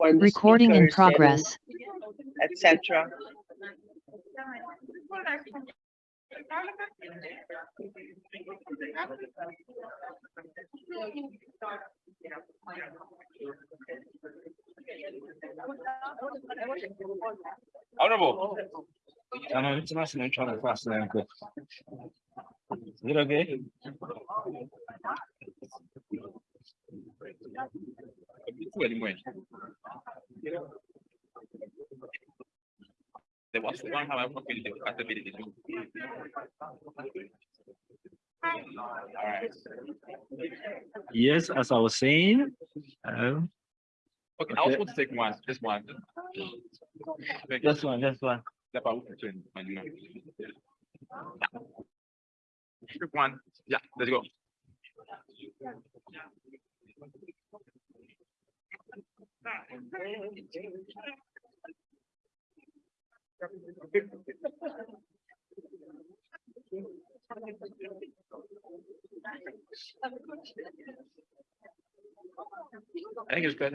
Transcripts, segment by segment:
Recording in progress. Etc. Honorable. I know it's trying to fast and good. Is it okay? One, however, the Yes, as I was saying. Um, okay, okay, I was going to take one, just one. Just one, just one. One, yeah, let's go. I think it's good.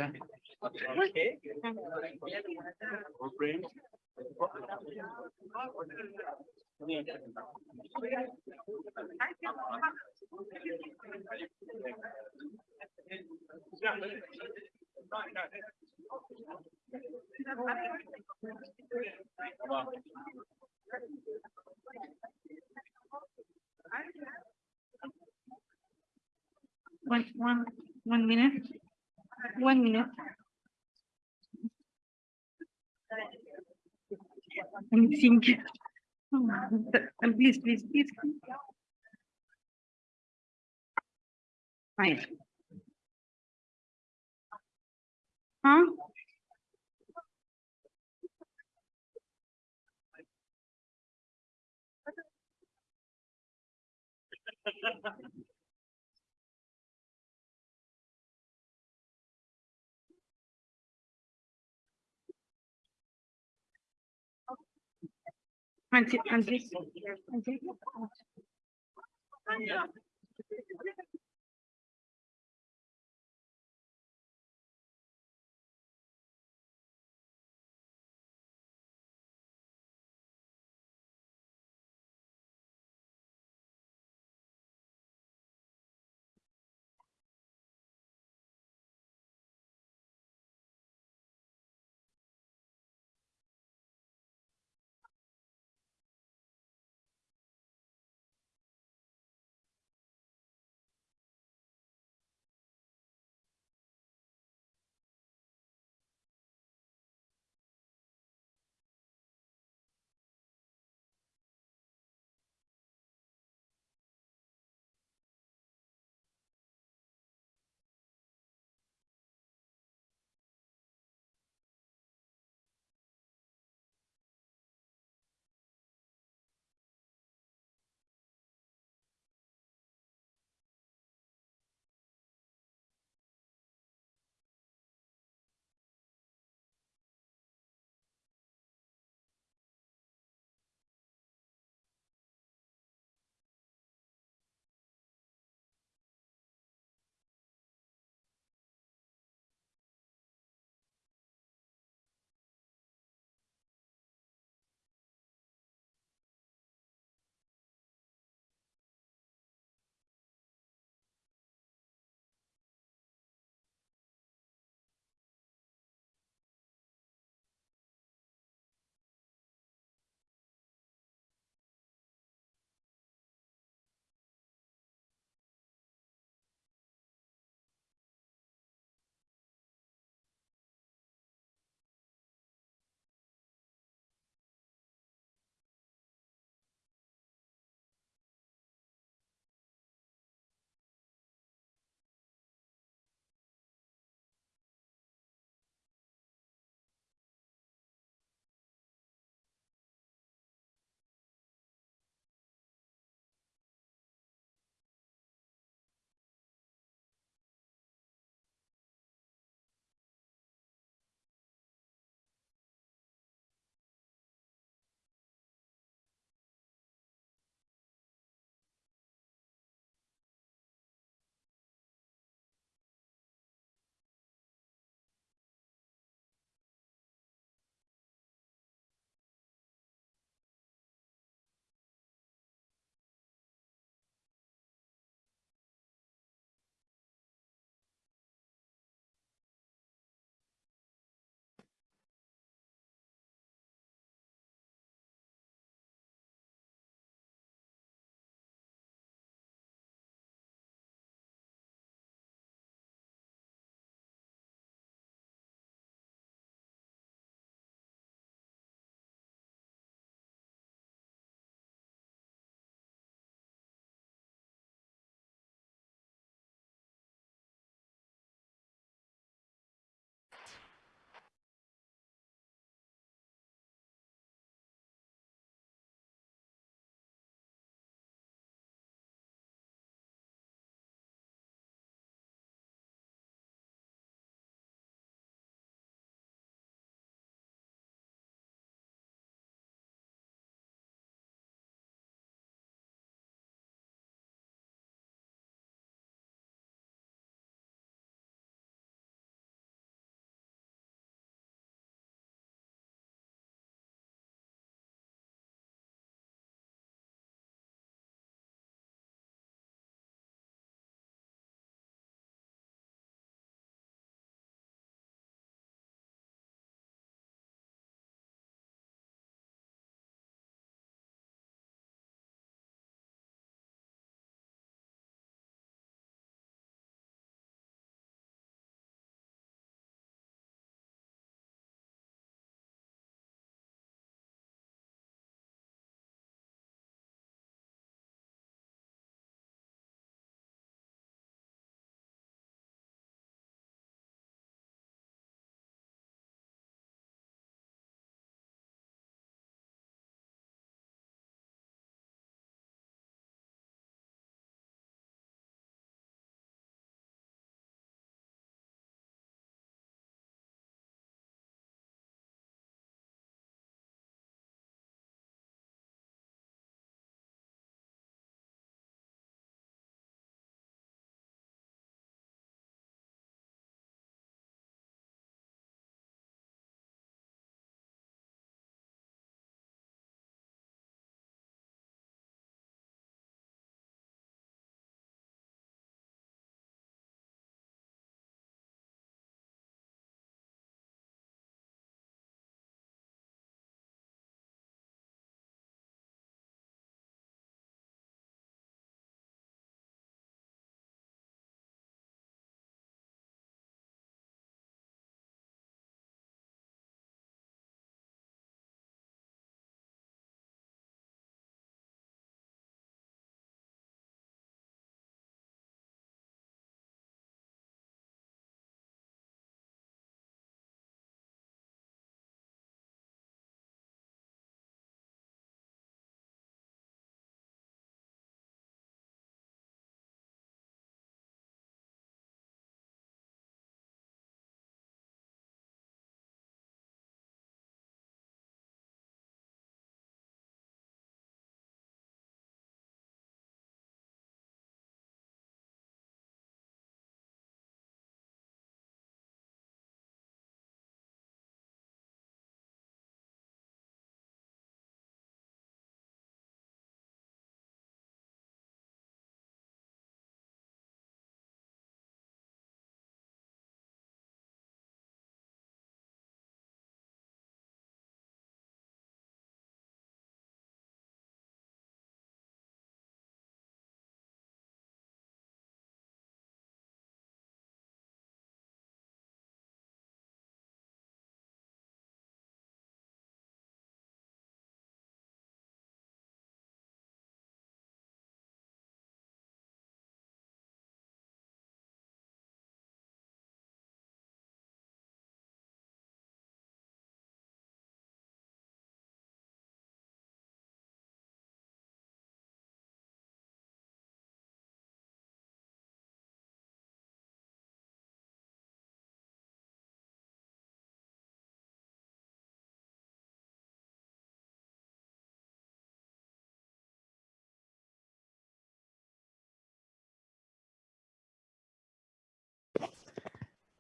One, one, one minute. One minute. I'm thinking. Um, Please, please, please. Fine. Huh? Antes, antes. antes.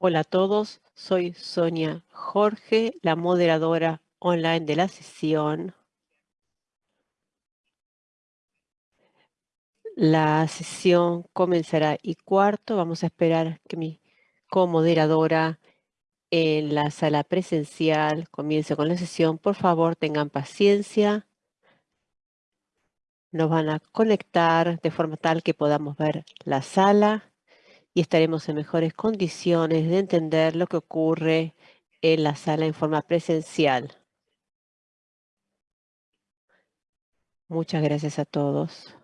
Hola a todos, soy Sonia Jorge, la moderadora online de la sesión. La sesión comenzará y cuarto. Vamos a esperar que mi comoderadora en la sala presencial comience con la sesión. Por favor, tengan paciencia. Nos van a conectar de forma tal que podamos ver la sala y estaremos en mejores condiciones de entender lo que ocurre en la sala en forma presencial. Muchas gracias a todos.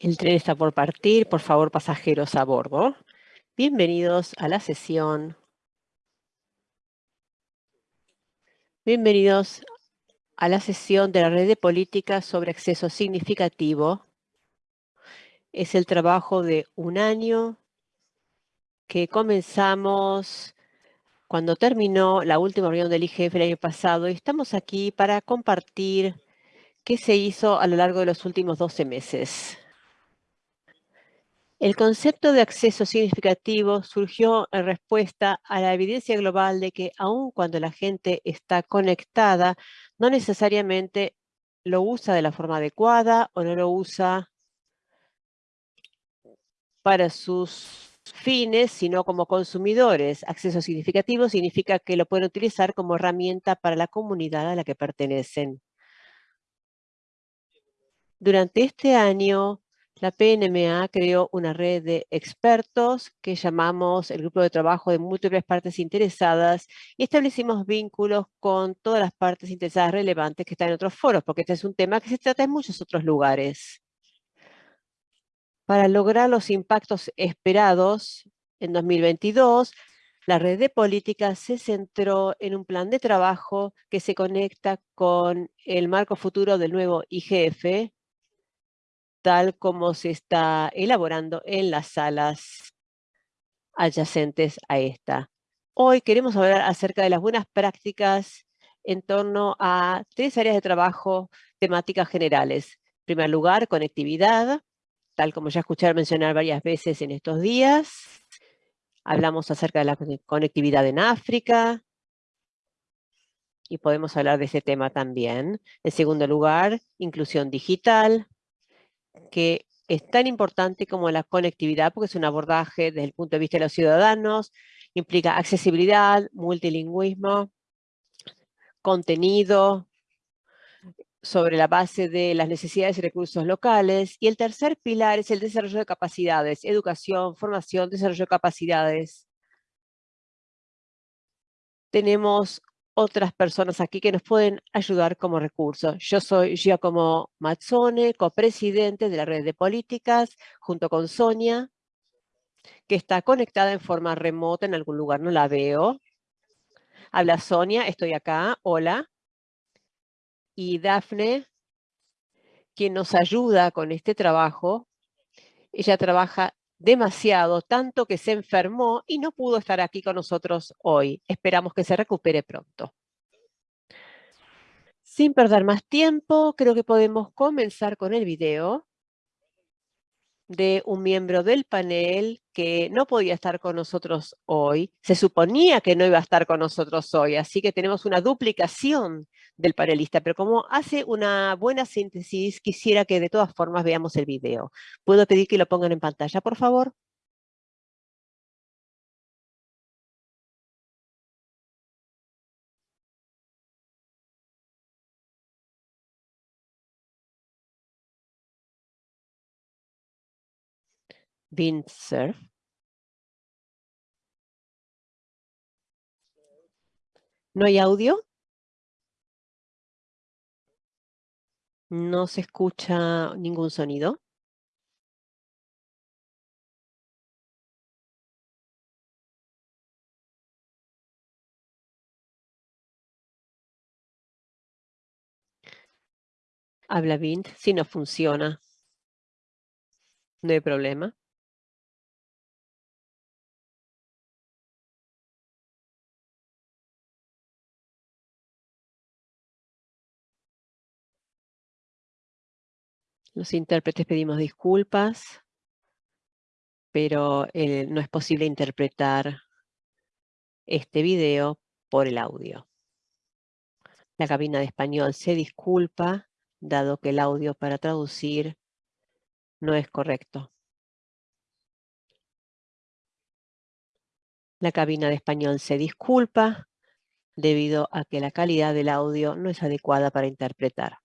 El tren está por partir, por favor pasajeros a bordo. Bienvenidos a la sesión. Bienvenidos a la sesión de la red de políticas sobre acceso significativo. Es el trabajo de un año que comenzamos cuando terminó la última reunión del IGF el año pasado y estamos aquí para compartir qué se hizo a lo largo de los últimos 12 meses. El concepto de acceso significativo surgió en respuesta a la evidencia global de que aun cuando la gente está conectada, no necesariamente lo usa de la forma adecuada o no lo usa para sus fines, sino como consumidores. Acceso significativo significa que lo pueden utilizar como herramienta para la comunidad a la que pertenecen. Durante este año, la PNMA creó una red de expertos que llamamos el Grupo de Trabajo de Múltiples Partes Interesadas y establecimos vínculos con todas las partes interesadas relevantes que están en otros foros, porque este es un tema que se trata en muchos otros lugares. Para lograr los impactos esperados en 2022, la red de políticas se centró en un plan de trabajo que se conecta con el marco futuro del nuevo IGF, tal como se está elaborando en las salas adyacentes a esta. Hoy queremos hablar acerca de las buenas prácticas en torno a tres áreas de trabajo temáticas generales. En primer lugar, conectividad, tal como ya escucharon mencionar varias veces en estos días. Hablamos acerca de la conectividad en África, y podemos hablar de ese tema también. En segundo lugar, inclusión digital, que es tan importante como la conectividad, porque es un abordaje desde el punto de vista de los ciudadanos, implica accesibilidad, multilingüismo, contenido, sobre la base de las necesidades y recursos locales. Y el tercer pilar es el desarrollo de capacidades, educación, formación, desarrollo de capacidades. Tenemos otras personas aquí que nos pueden ayudar como recurso. Yo soy Giacomo Mazzone, copresidente de la red de políticas, junto con Sonia, que está conectada en forma remota en algún lugar, no la veo. Habla Sonia, estoy acá, hola. Y Dafne, quien nos ayuda con este trabajo, ella trabaja demasiado, tanto que se enfermó y no pudo estar aquí con nosotros hoy. Esperamos que se recupere pronto. Sin perder más tiempo, creo que podemos comenzar con el video de un miembro del panel que no podía estar con nosotros hoy. Se suponía que no iba a estar con nosotros hoy, así que tenemos una duplicación del panelista, pero como hace una buena síntesis, quisiera que de todas formas veamos el video. ¿Puedo pedir que lo pongan en pantalla, por favor? Windsurf. ¿No hay audio? No se escucha ningún sonido. Habla Vint, si no funciona. No hay problema. Los intérpretes pedimos disculpas, pero eh, no es posible interpretar este video por el audio. La cabina de español se disculpa, dado que el audio para traducir no es correcto. La cabina de español se disculpa debido a que la calidad del audio no es adecuada para interpretar.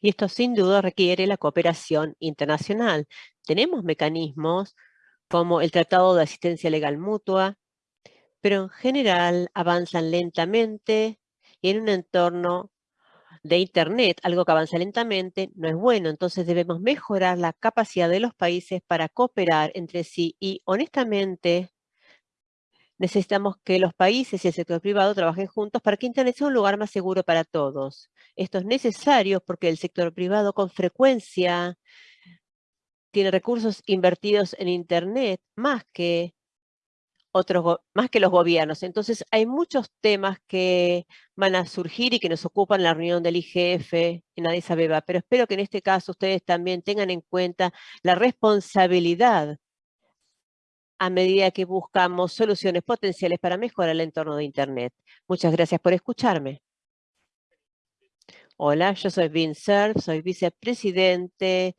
Y esto sin duda requiere la cooperación internacional. Tenemos mecanismos como el Tratado de Asistencia Legal Mutua, pero en general avanzan lentamente y en un entorno de Internet, algo que avanza lentamente, no es bueno. Entonces debemos mejorar la capacidad de los países para cooperar entre sí y honestamente necesitamos que los países y el sector privado trabajen juntos para que Internet sea un lugar más seguro para todos. Esto es necesario porque el sector privado con frecuencia tiene recursos invertidos en Internet más que otros, más que los gobiernos. Entonces, hay muchos temas que van a surgir y que nos ocupan en la reunión del IGF en Addis Abeba, pero espero que en este caso ustedes también tengan en cuenta la responsabilidad a medida que buscamos soluciones potenciales para mejorar el entorno de Internet. Muchas gracias por escucharme. Hola, yo soy Vin Cerf, soy vicepresidente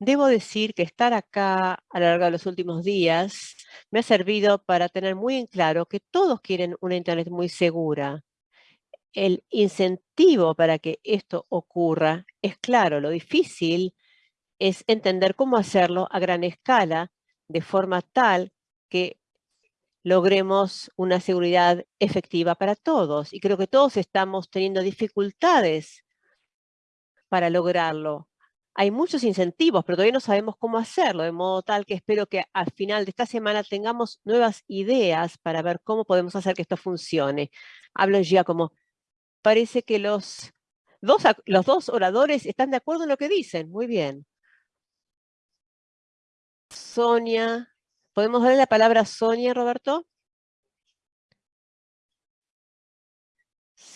Debo decir que estar acá a lo largo de los últimos días me ha servido para tener muy en claro que todos quieren una Internet muy segura. El incentivo para que esto ocurra es claro, lo difícil es entender cómo hacerlo a gran escala de forma tal que logremos una seguridad efectiva para todos. Y creo que todos estamos teniendo dificultades para lograrlo. Hay muchos incentivos, pero todavía no sabemos cómo hacerlo, de modo tal que espero que al final de esta semana tengamos nuevas ideas para ver cómo podemos hacer que esto funcione. Hablo ya como, parece que los dos, los dos oradores están de acuerdo en lo que dicen. Muy bien. Sonia, ¿podemos darle la palabra a Sonia, Roberto?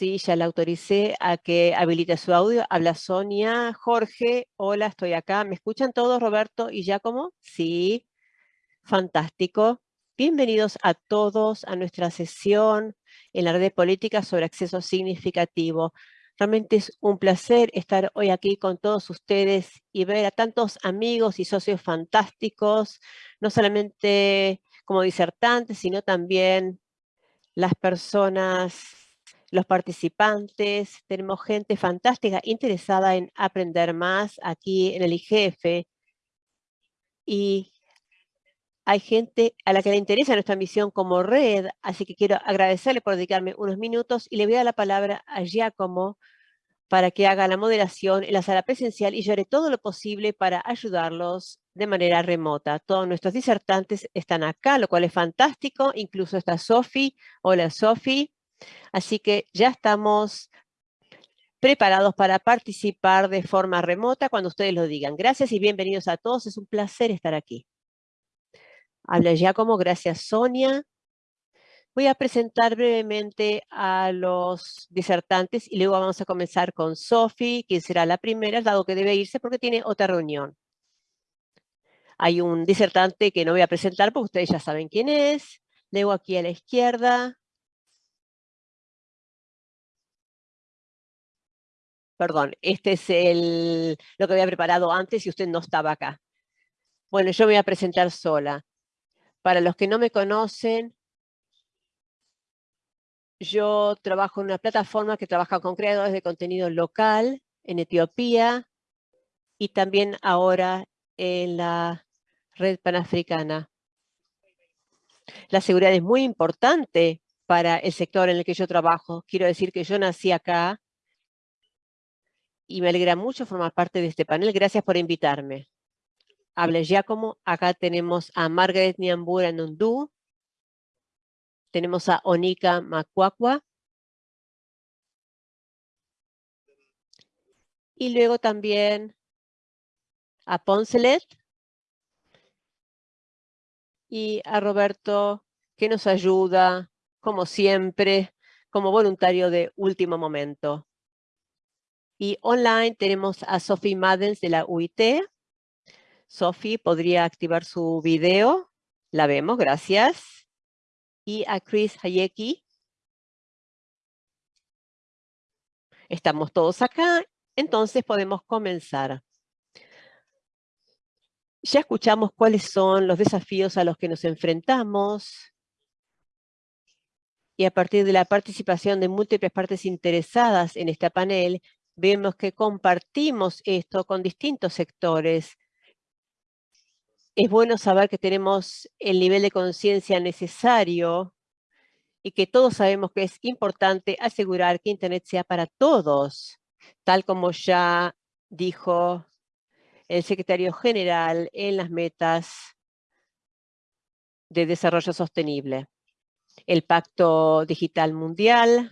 Sí, ya la autoricé a que habilite su audio. Habla Sonia, Jorge, hola, estoy acá. ¿Me escuchan todos, Roberto y Giacomo? Sí, fantástico. Bienvenidos a todos a nuestra sesión en la red de políticas sobre acceso significativo. Realmente es un placer estar hoy aquí con todos ustedes y ver a tantos amigos y socios fantásticos, no solamente como disertantes, sino también las personas, los participantes. Tenemos gente fantástica interesada en aprender más aquí en el IGF. Y hay gente a la que le interesa nuestra misión como red, así que quiero agradecerle por dedicarme unos minutos y le voy a dar la palabra a Giacomo para que haga la moderación en la sala presencial y yo haré todo lo posible para ayudarlos de manera remota. Todos nuestros disertantes están acá, lo cual es fantástico, incluso está Sofi. Hola Sofi. Así que ya estamos preparados para participar de forma remota cuando ustedes lo digan. Gracias y bienvenidos a todos, es un placer estar aquí. Habla Giacomo, gracias Sonia. Voy a presentar brevemente a los disertantes y luego vamos a comenzar con Sophie, quien será la primera, dado que debe irse porque tiene otra reunión. Hay un disertante que no voy a presentar porque ustedes ya saben quién es. Luego aquí a la izquierda. Perdón, este es el, lo que había preparado antes y usted no estaba acá. Bueno, yo me voy a presentar sola. Para los que no me conocen, yo trabajo en una plataforma que trabaja con creadores de contenido local en Etiopía y también ahora en la red panafricana. La seguridad es muy importante para el sector en el que yo trabajo. Quiero decir que yo nací acá y me alegra mucho formar parte de este panel. Gracias por invitarme. Habla Giacomo. Acá tenemos a Margaret Niambura Nundu, tenemos a Onika Macuacua. Y luego también a Poncelet y a Roberto, que nos ayuda, como siempre, como voluntario de último momento. Y online tenemos a Sophie Madens de la UIT. Sophie, ¿podría activar su video? La vemos, gracias y a Chris Hayeki. Estamos todos acá, entonces podemos comenzar. Ya escuchamos cuáles son los desafíos a los que nos enfrentamos y a partir de la participación de múltiples partes interesadas en este panel, vemos que compartimos esto con distintos sectores es bueno saber que tenemos el nivel de conciencia necesario y que todos sabemos que es importante asegurar que Internet sea para todos, tal como ya dijo el secretario general en las metas de desarrollo sostenible. El Pacto Digital Mundial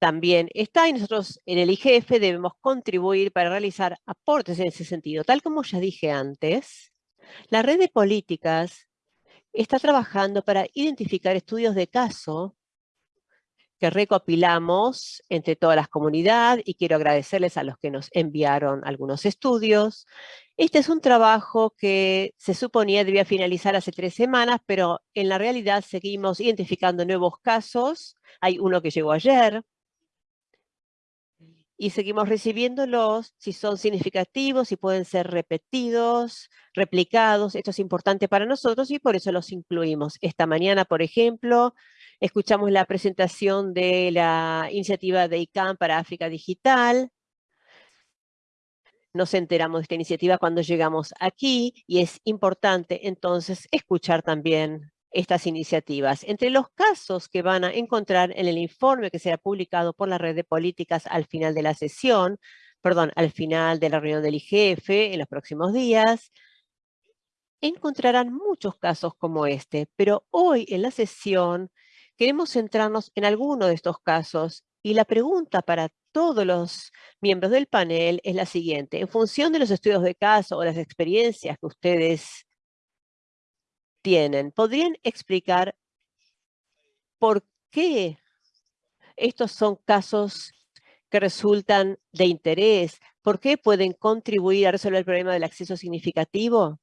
también está y nosotros en el IGF debemos contribuir para realizar aportes en ese sentido. Tal como ya dije antes, la red de políticas está trabajando para identificar estudios de caso que recopilamos entre todas las comunidades y quiero agradecerles a los que nos enviaron algunos estudios. Este es un trabajo que se suponía debía finalizar hace tres semanas, pero en la realidad seguimos identificando nuevos casos. Hay uno que llegó ayer. Y seguimos recibiéndolos si son significativos, si pueden ser repetidos, replicados. Esto es importante para nosotros y por eso los incluimos. Esta mañana, por ejemplo, escuchamos la presentación de la iniciativa de ICANN para África Digital. Nos enteramos de esta iniciativa cuando llegamos aquí y es importante entonces escuchar también estas iniciativas. Entre los casos que van a encontrar en el informe que será publicado por la red de políticas al final de la sesión, perdón, al final de la reunión del IGF en los próximos días, encontrarán muchos casos como este, pero hoy en la sesión queremos centrarnos en alguno de estos casos y la pregunta para todos los miembros del panel es la siguiente. En función de los estudios de caso o las experiencias que ustedes tienen. ¿Podrían explicar por qué estos son casos que resultan de interés? ¿Por qué pueden contribuir a resolver el problema del acceso significativo?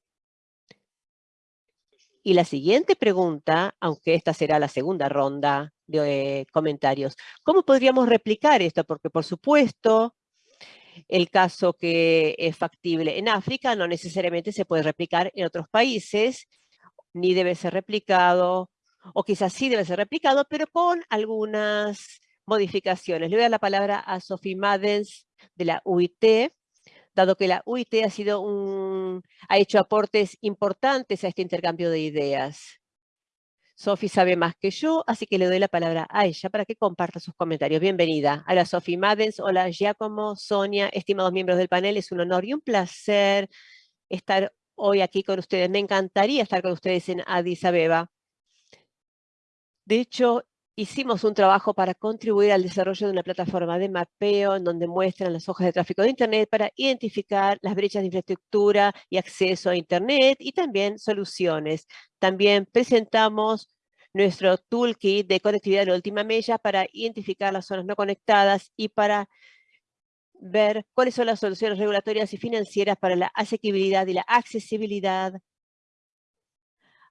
Y la siguiente pregunta, aunque esta será la segunda ronda de comentarios, ¿cómo podríamos replicar esto? Porque, por supuesto, el caso que es factible en África no necesariamente se puede replicar en otros países ni debe ser replicado, o quizás sí debe ser replicado, pero con algunas modificaciones. Le voy a dar la palabra a Sophie Madens de la UIT, dado que la UIT ha, sido un, ha hecho aportes importantes a este intercambio de ideas. Sophie sabe más que yo, así que le doy la palabra a ella para que comparta sus comentarios. Bienvenida. Hola Sophie Madens, hola Giacomo, Sonia, estimados miembros del panel, es un honor y un placer estar hoy aquí con ustedes. Me encantaría estar con ustedes en Addis Abeba. De hecho, hicimos un trabajo para contribuir al desarrollo de una plataforma de mapeo en donde muestran las hojas de tráfico de Internet para identificar las brechas de infraestructura y acceso a Internet y también soluciones. También presentamos nuestro toolkit de conectividad de última milla para identificar las zonas no conectadas y para ver cuáles son las soluciones regulatorias y financieras para la asequibilidad y la accesibilidad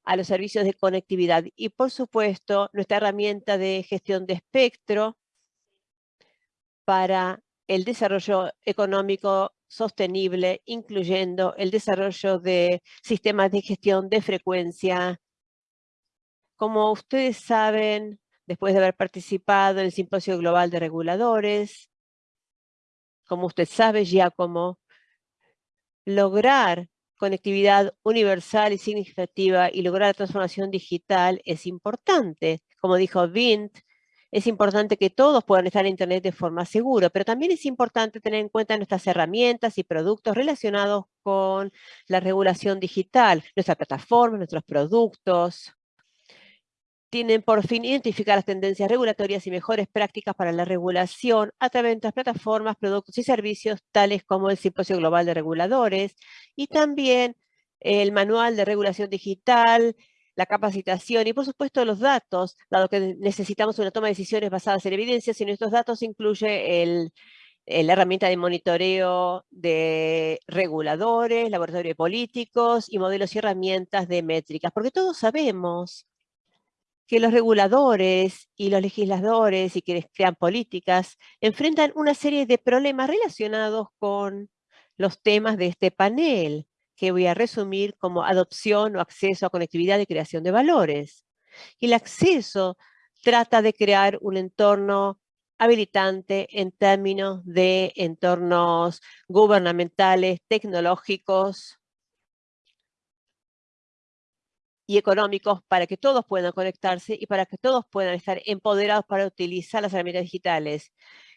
a los servicios de conectividad. Y por supuesto, nuestra herramienta de gestión de espectro para el desarrollo económico sostenible, incluyendo el desarrollo de sistemas de gestión de frecuencia. Como ustedes saben, después de haber participado en el Simposio Global de Reguladores, como usted sabe, Giacomo, lograr conectividad universal y significativa y lograr la transformación digital es importante. Como dijo Vint, es importante que todos puedan estar en Internet de forma segura, pero también es importante tener en cuenta nuestras herramientas y productos relacionados con la regulación digital, nuestra plataforma, nuestros productos, tienen por fin identificar las tendencias regulatorias y mejores prácticas para la regulación a través de nuestras plataformas, productos y servicios tales como el Simposio Global de Reguladores y también el Manual de Regulación Digital, la capacitación y por supuesto los datos, dado que necesitamos una toma de decisiones basadas en evidencias y nuestros datos incluye el, la herramienta de monitoreo de reguladores, laboratorio de políticos y modelos y herramientas de métricas, porque todos sabemos que los reguladores y los legisladores y quienes crean políticas enfrentan una serie de problemas relacionados con los temas de este panel, que voy a resumir como adopción o acceso a conectividad y creación de valores. Y el acceso trata de crear un entorno habilitante en términos de entornos gubernamentales, tecnológicos, y económicos para que todos puedan conectarse y para que todos puedan estar empoderados para utilizar las herramientas digitales.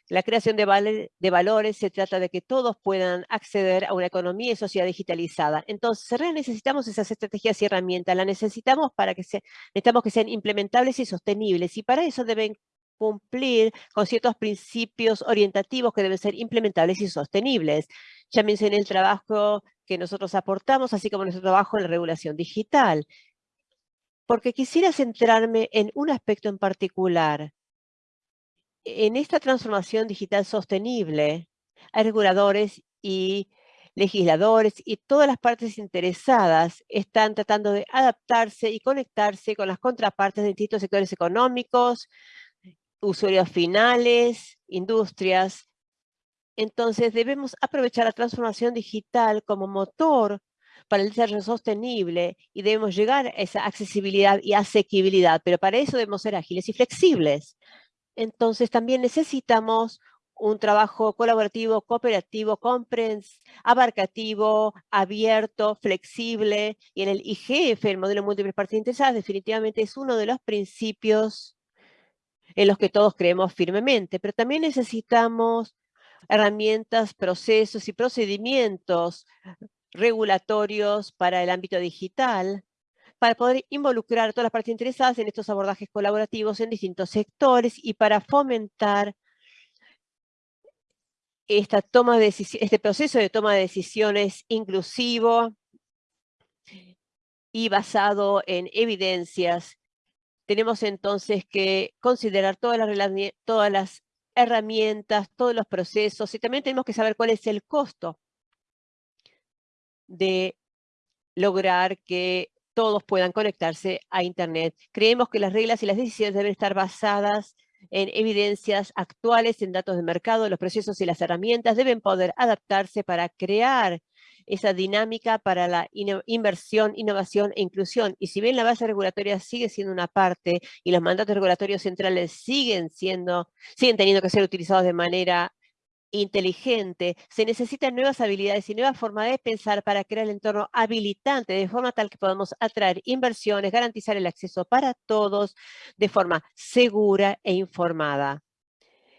La creación de, valores se trata de que todos puedan acceder a una economía y sociedad digitalizada. Entonces, necesitamos esas estrategias y herramientas. Las necesitamos para que necesitamos que sean implementables y sostenibles. Y para eso deben cumplir con ciertos principios orientativos que deben ser implementables y sostenibles. Ya mencioné el trabajo que nosotros aportamos, así como nuestro trabajo en la regulación digital porque quisiera centrarme en un aspecto en particular. En esta transformación digital sostenible, hay reguladores y legisladores y todas las partes interesadas están tratando de adaptarse y conectarse con las contrapartes de distintos sectores económicos, usuarios finales, industrias, Entonces debemos aprovechar la transformación digital como motor para el desarrollo sostenible y debemos llegar a esa accesibilidad y asequibilidad, pero para eso debemos ser ágiles y flexibles. Entonces también necesitamos un trabajo colaborativo, cooperativo, abarcativo, abierto, flexible. Y en el IGF, el modelo múltiples partes interesadas, definitivamente es uno de los principios en los que todos creemos firmemente. Pero también necesitamos herramientas, procesos y procedimientos regulatorios para el ámbito digital para poder involucrar a todas las partes interesadas en estos abordajes colaborativos en distintos sectores y para fomentar esta toma de este proceso de toma de decisiones inclusivo y basado en evidencias. Tenemos entonces que considerar todas las, todas las herramientas, todos los procesos y también tenemos que saber cuál es el costo de lograr que todos puedan conectarse a Internet. Creemos que las reglas y las decisiones deben estar basadas en evidencias actuales, en datos de mercado, los procesos y las herramientas deben poder adaptarse para crear esa dinámica para la inversión, innovación e inclusión. Y si bien la base regulatoria sigue siendo una parte y los mandatos regulatorios centrales siguen siendo, siguen teniendo que ser utilizados de manera inteligente, se necesitan nuevas habilidades y nuevas formas de pensar para crear el entorno habilitante de forma tal que podamos atraer inversiones, garantizar el acceso para todos de forma segura e informada.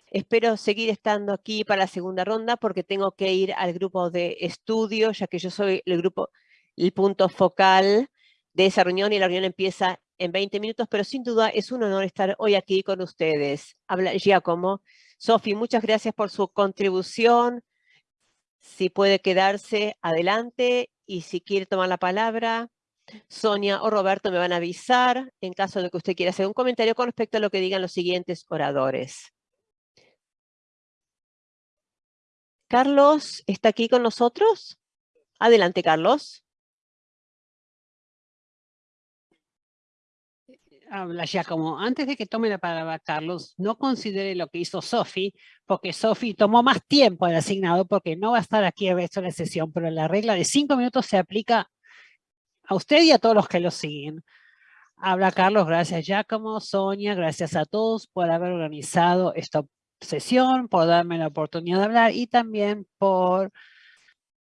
Espero seguir estando aquí para la segunda ronda porque tengo que ir al grupo de estudio, ya que yo soy el grupo, el punto focal de esa reunión y la reunión empieza en 20 minutos, pero sin duda es un honor estar hoy aquí con ustedes. Habla Giacomo. Sofi, muchas gracias por su contribución. Si puede quedarse, adelante. Y si quiere tomar la palabra, Sonia o Roberto me van a avisar en caso de que usted quiera hacer un comentario con respecto a lo que digan los siguientes oradores. Carlos, ¿está aquí con nosotros? Adelante, Carlos. Habla ya como antes de que tome la palabra Carlos, no considere lo que hizo Sofi, porque Sofi tomó más tiempo el asignado porque no va a estar aquí el resto de la sesión, pero la regla de cinco minutos se aplica a usted y a todos los que lo siguen. Habla Carlos, gracias Giacomo, Sonia, gracias a todos por haber organizado esta sesión, por darme la oportunidad de hablar y también por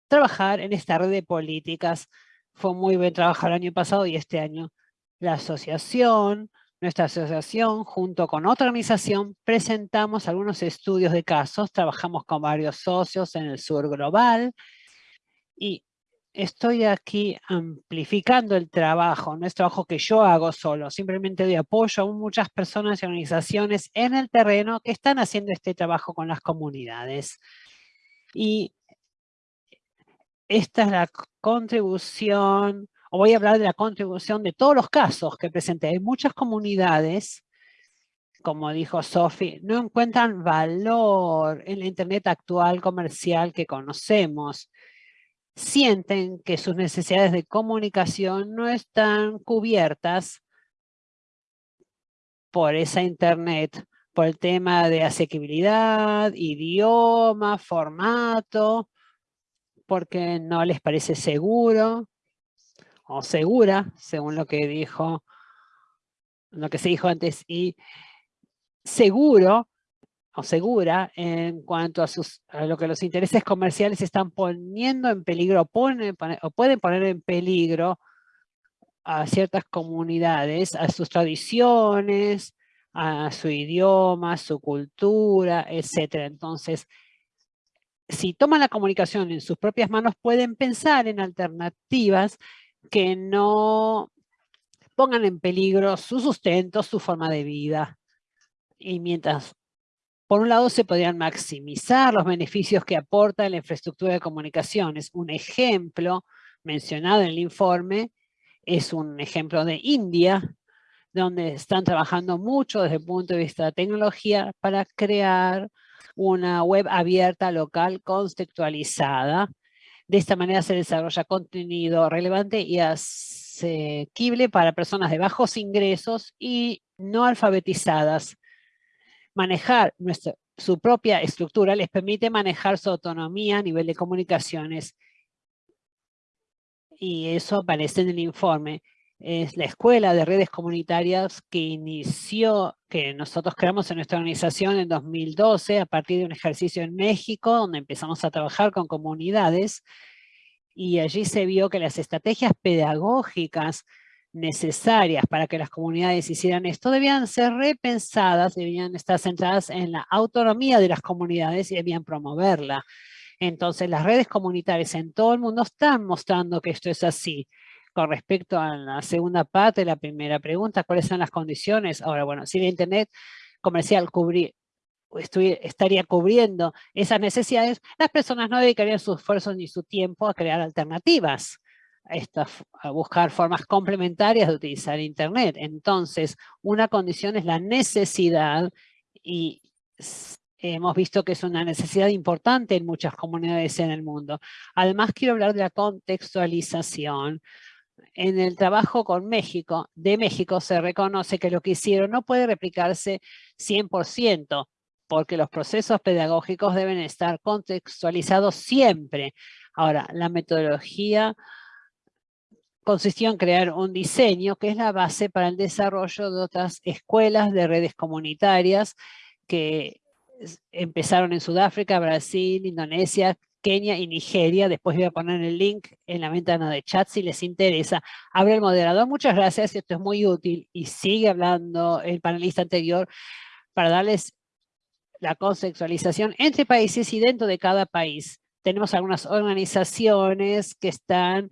trabajar en esta red de políticas. Fue muy bien trabajar el año pasado y este año la asociación, nuestra asociación, junto con otra organización, presentamos algunos estudios de casos. Trabajamos con varios socios en el sur global. Y estoy aquí amplificando el trabajo. No es trabajo que yo hago solo. Simplemente doy apoyo a muchas personas y organizaciones en el terreno que están haciendo este trabajo con las comunidades. Y esta es la contribución voy a hablar de la contribución de todos los casos que presenté. Hay muchas comunidades, como dijo Sophie, no encuentran valor en la Internet actual comercial que conocemos. Sienten que sus necesidades de comunicación no están cubiertas por esa Internet, por el tema de asequibilidad, idioma, formato, porque no les parece seguro, o segura, según lo que dijo, lo que se dijo antes, y seguro o segura en cuanto a, sus, lo que los intereses comerciales están poniendo en peligro o pueden poner en peligro a ciertas comunidades, a sus tradiciones, a su idioma, su cultura, etc. Entonces, si toman la comunicación en sus propias manos, pueden pensar en alternativas que no pongan en peligro su sustento, su forma de vida. Y mientras, por un lado, se podrían maximizar los beneficios que aporta la infraestructura de comunicaciones. Un ejemplo mencionado en el informe es un ejemplo de India, donde están trabajando mucho desde el punto de vista de tecnología para crear una web abierta local contextualizada de esta manera se desarrolla contenido relevante y asequible para personas de bajos ingresos y no alfabetizadas. Manejar nuestro su propia estructura les permite manejar su autonomía a nivel de comunicaciones. Y eso aparece en el informe. Es la escuela de redes comunitarias que inició, que nosotros creamos en nuestra organización en 2012 a partir de un ejercicio en México donde empezamos a trabajar con comunidades y allí se vio que las estrategias pedagógicas necesarias para que las comunidades hicieran esto debían ser repensadas, debían estar centradas en la autonomía de las comunidades y debían promoverla. Entonces las redes comunitarias en todo el mundo están mostrando que esto es así. Con respecto a la segunda parte de la primera pregunta, ¿cuáles son las condiciones? Ahora, bueno, si el Internet comercial cubrir, estaría cubriendo esas necesidades, las personas no dedicarían sus esfuerzos ni su tiempo a crear alternativas a buscar formas complementarias de utilizar Internet. Entonces, una condición es la necesidad y hemos visto que es una necesidad importante en muchas comunidades en el mundo. Además, quiero hablar de la contextualización. En el trabajo con México, de México se reconoce que lo que hicieron no puede replicarse 100%, porque los procesos pedagógicos deben estar contextualizados siempre. Ahora, la metodología consistió en crear un diseño que es la base para el desarrollo de otras escuelas de redes comunitarias que empezaron en Sudáfrica, Brasil, Indonesia, Kenia y Nigeria. Después voy a poner el link en la ventana de chat si les interesa. Abre el moderador. Muchas gracias. Esto es muy útil. Y sigue hablando el panelista anterior para darles la conceptualización entre países y dentro de cada país. Tenemos algunas organizaciones que están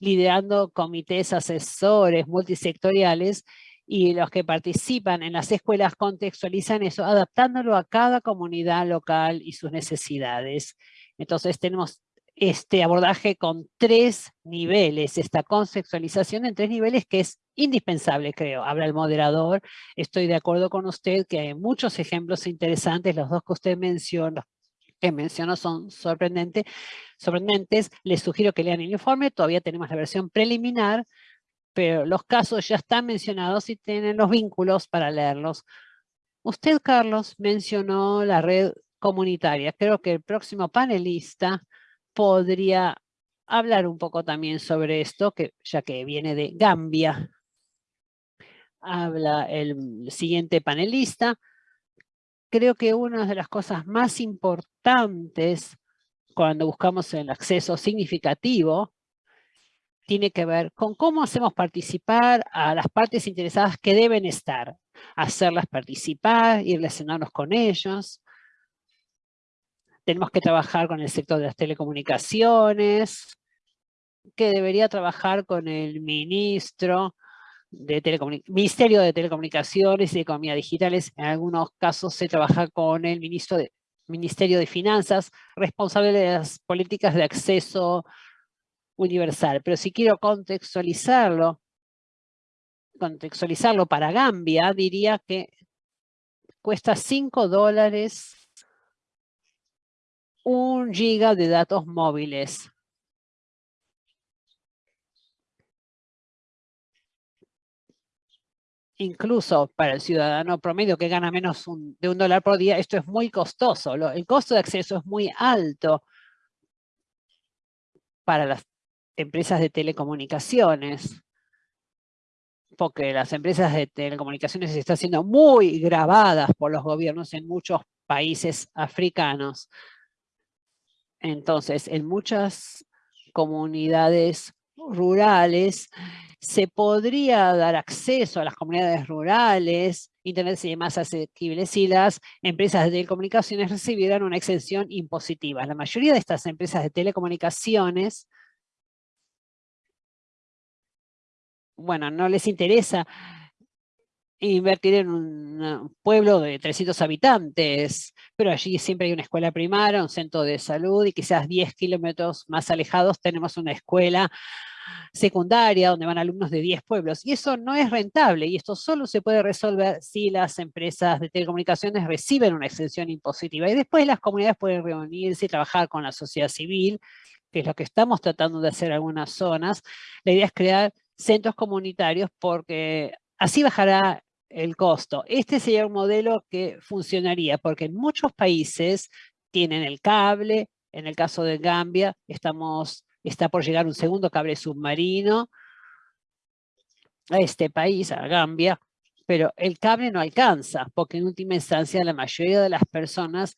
liderando comités asesores multisectoriales y los que participan en las escuelas contextualizan eso, adaptándolo a cada comunidad local y sus necesidades. Entonces tenemos este abordaje con tres niveles, esta conceptualización en tres niveles que es indispensable, creo. Habla el moderador, estoy de acuerdo con usted que hay muchos ejemplos interesantes, los dos que usted menciona, que menciono son sorprendentes. Les sugiero que lean el informe, todavía tenemos la versión preliminar, pero los casos ya están mencionados y tienen los vínculos para leerlos. Usted, Carlos, mencionó la red comunitaria. Creo que el próximo panelista podría hablar un poco también sobre esto, que, ya que viene de Gambia. Habla el siguiente panelista creo que una de las cosas más importantes cuando buscamos el acceso significativo tiene que ver con cómo hacemos participar a las partes interesadas que deben estar. Hacerlas participar y relacionarnos con ellos. Tenemos que trabajar con el sector de las telecomunicaciones, que debería trabajar con el ministro de Ministerio de Telecomunicaciones y Economía Digitales. En algunos casos se trabaja con el ministro de, Ministerio de Finanzas, responsable de las políticas de acceso universal. Pero si quiero contextualizarlo, contextualizarlo para Gambia, diría que cuesta 5 dólares un giga de datos móviles. incluso para el ciudadano promedio que gana menos de un dólar por día, esto es muy costoso. el costo de acceso es muy alto para las empresas de telecomunicaciones, porque las empresas de telecomunicaciones están siendo muy grabadas por los gobiernos en muchos países africanos. Entonces, en muchas comunidades rurales, se podría dar acceso a las comunidades rurales, Internet sería más asequible si las empresas de telecomunicaciones recibieran una exención impositiva. La mayoría de estas empresas de telecomunicaciones, bueno, no les interesa invertir en un pueblo de 300 habitantes, pero allí siempre hay una escuela primaria, un centro de salud y quizás 10 kilómetros más alejados tenemos una escuela secundaria donde van alumnos de 10 pueblos y eso no es rentable y esto solo se puede resolver si las empresas de telecomunicaciones reciben una extensión impositiva y después las comunidades pueden reunirse y trabajar con la sociedad civil, que es lo que estamos tratando de hacer en algunas zonas. La idea es crear centros comunitarios porque así bajará el costo. Este sería un modelo que funcionaría porque en muchos países tienen el cable, en el caso de Gambia estamos, está por llegar un segundo cable submarino a este país, a Gambia, pero el cable no alcanza porque en última instancia la mayoría de las personas,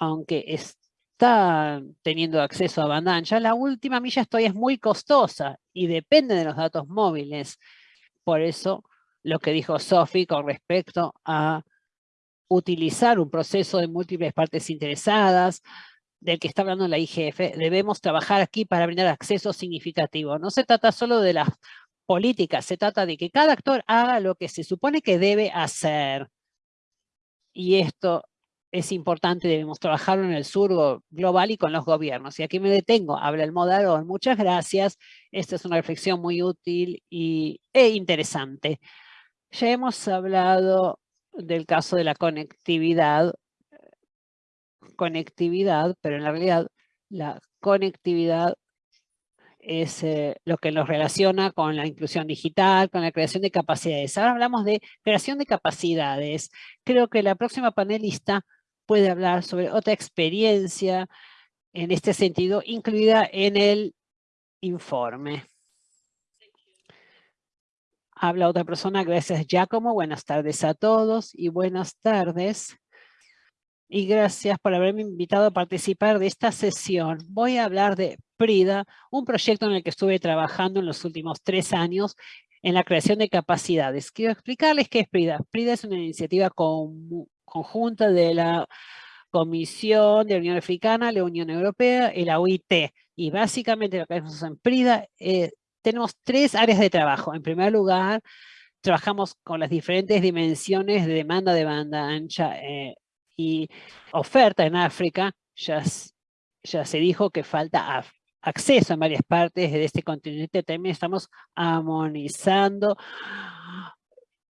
aunque están teniendo acceso a banda ancha, la última milla todavía es muy costosa y depende de los datos móviles. Por eso lo que dijo Sophie con respecto a utilizar un proceso de múltiples partes interesadas, del que está hablando la IGF, debemos trabajar aquí para brindar acceso significativo. No se trata solo de las políticas, se trata de que cada actor haga lo que se supone que debe hacer. Y esto es importante, debemos trabajarlo en el sur global y con los gobiernos. Y aquí me detengo, habla el moderador. Muchas gracias. Esta es una reflexión muy útil y, e interesante. Ya hemos hablado del caso de la conectividad, conectividad, pero en realidad la conectividad es eh, lo que nos relaciona con la inclusión digital, con la creación de capacidades. Ahora hablamos de creación de capacidades. Creo que la próxima panelista puede hablar sobre otra experiencia en este sentido, incluida en el informe. Habla otra persona, gracias Giacomo, buenas tardes a todos y buenas tardes. Y gracias por haberme invitado a participar de esta sesión. Voy a hablar de PRIDA, un proyecto en el que estuve trabajando en los últimos tres años en la creación de capacidades. Quiero explicarles qué es PRIDA. PRIDA es una iniciativa conjunta de la Comisión de la Unión Africana, la Unión Europea y la UIT. Y básicamente lo que hacemos en PRIDA es tenemos tres áreas de trabajo. En primer lugar, trabajamos con las diferentes dimensiones de demanda de banda ancha eh, y oferta en África. Ya, ya se dijo que falta acceso en varias partes de este continente. También estamos armonizando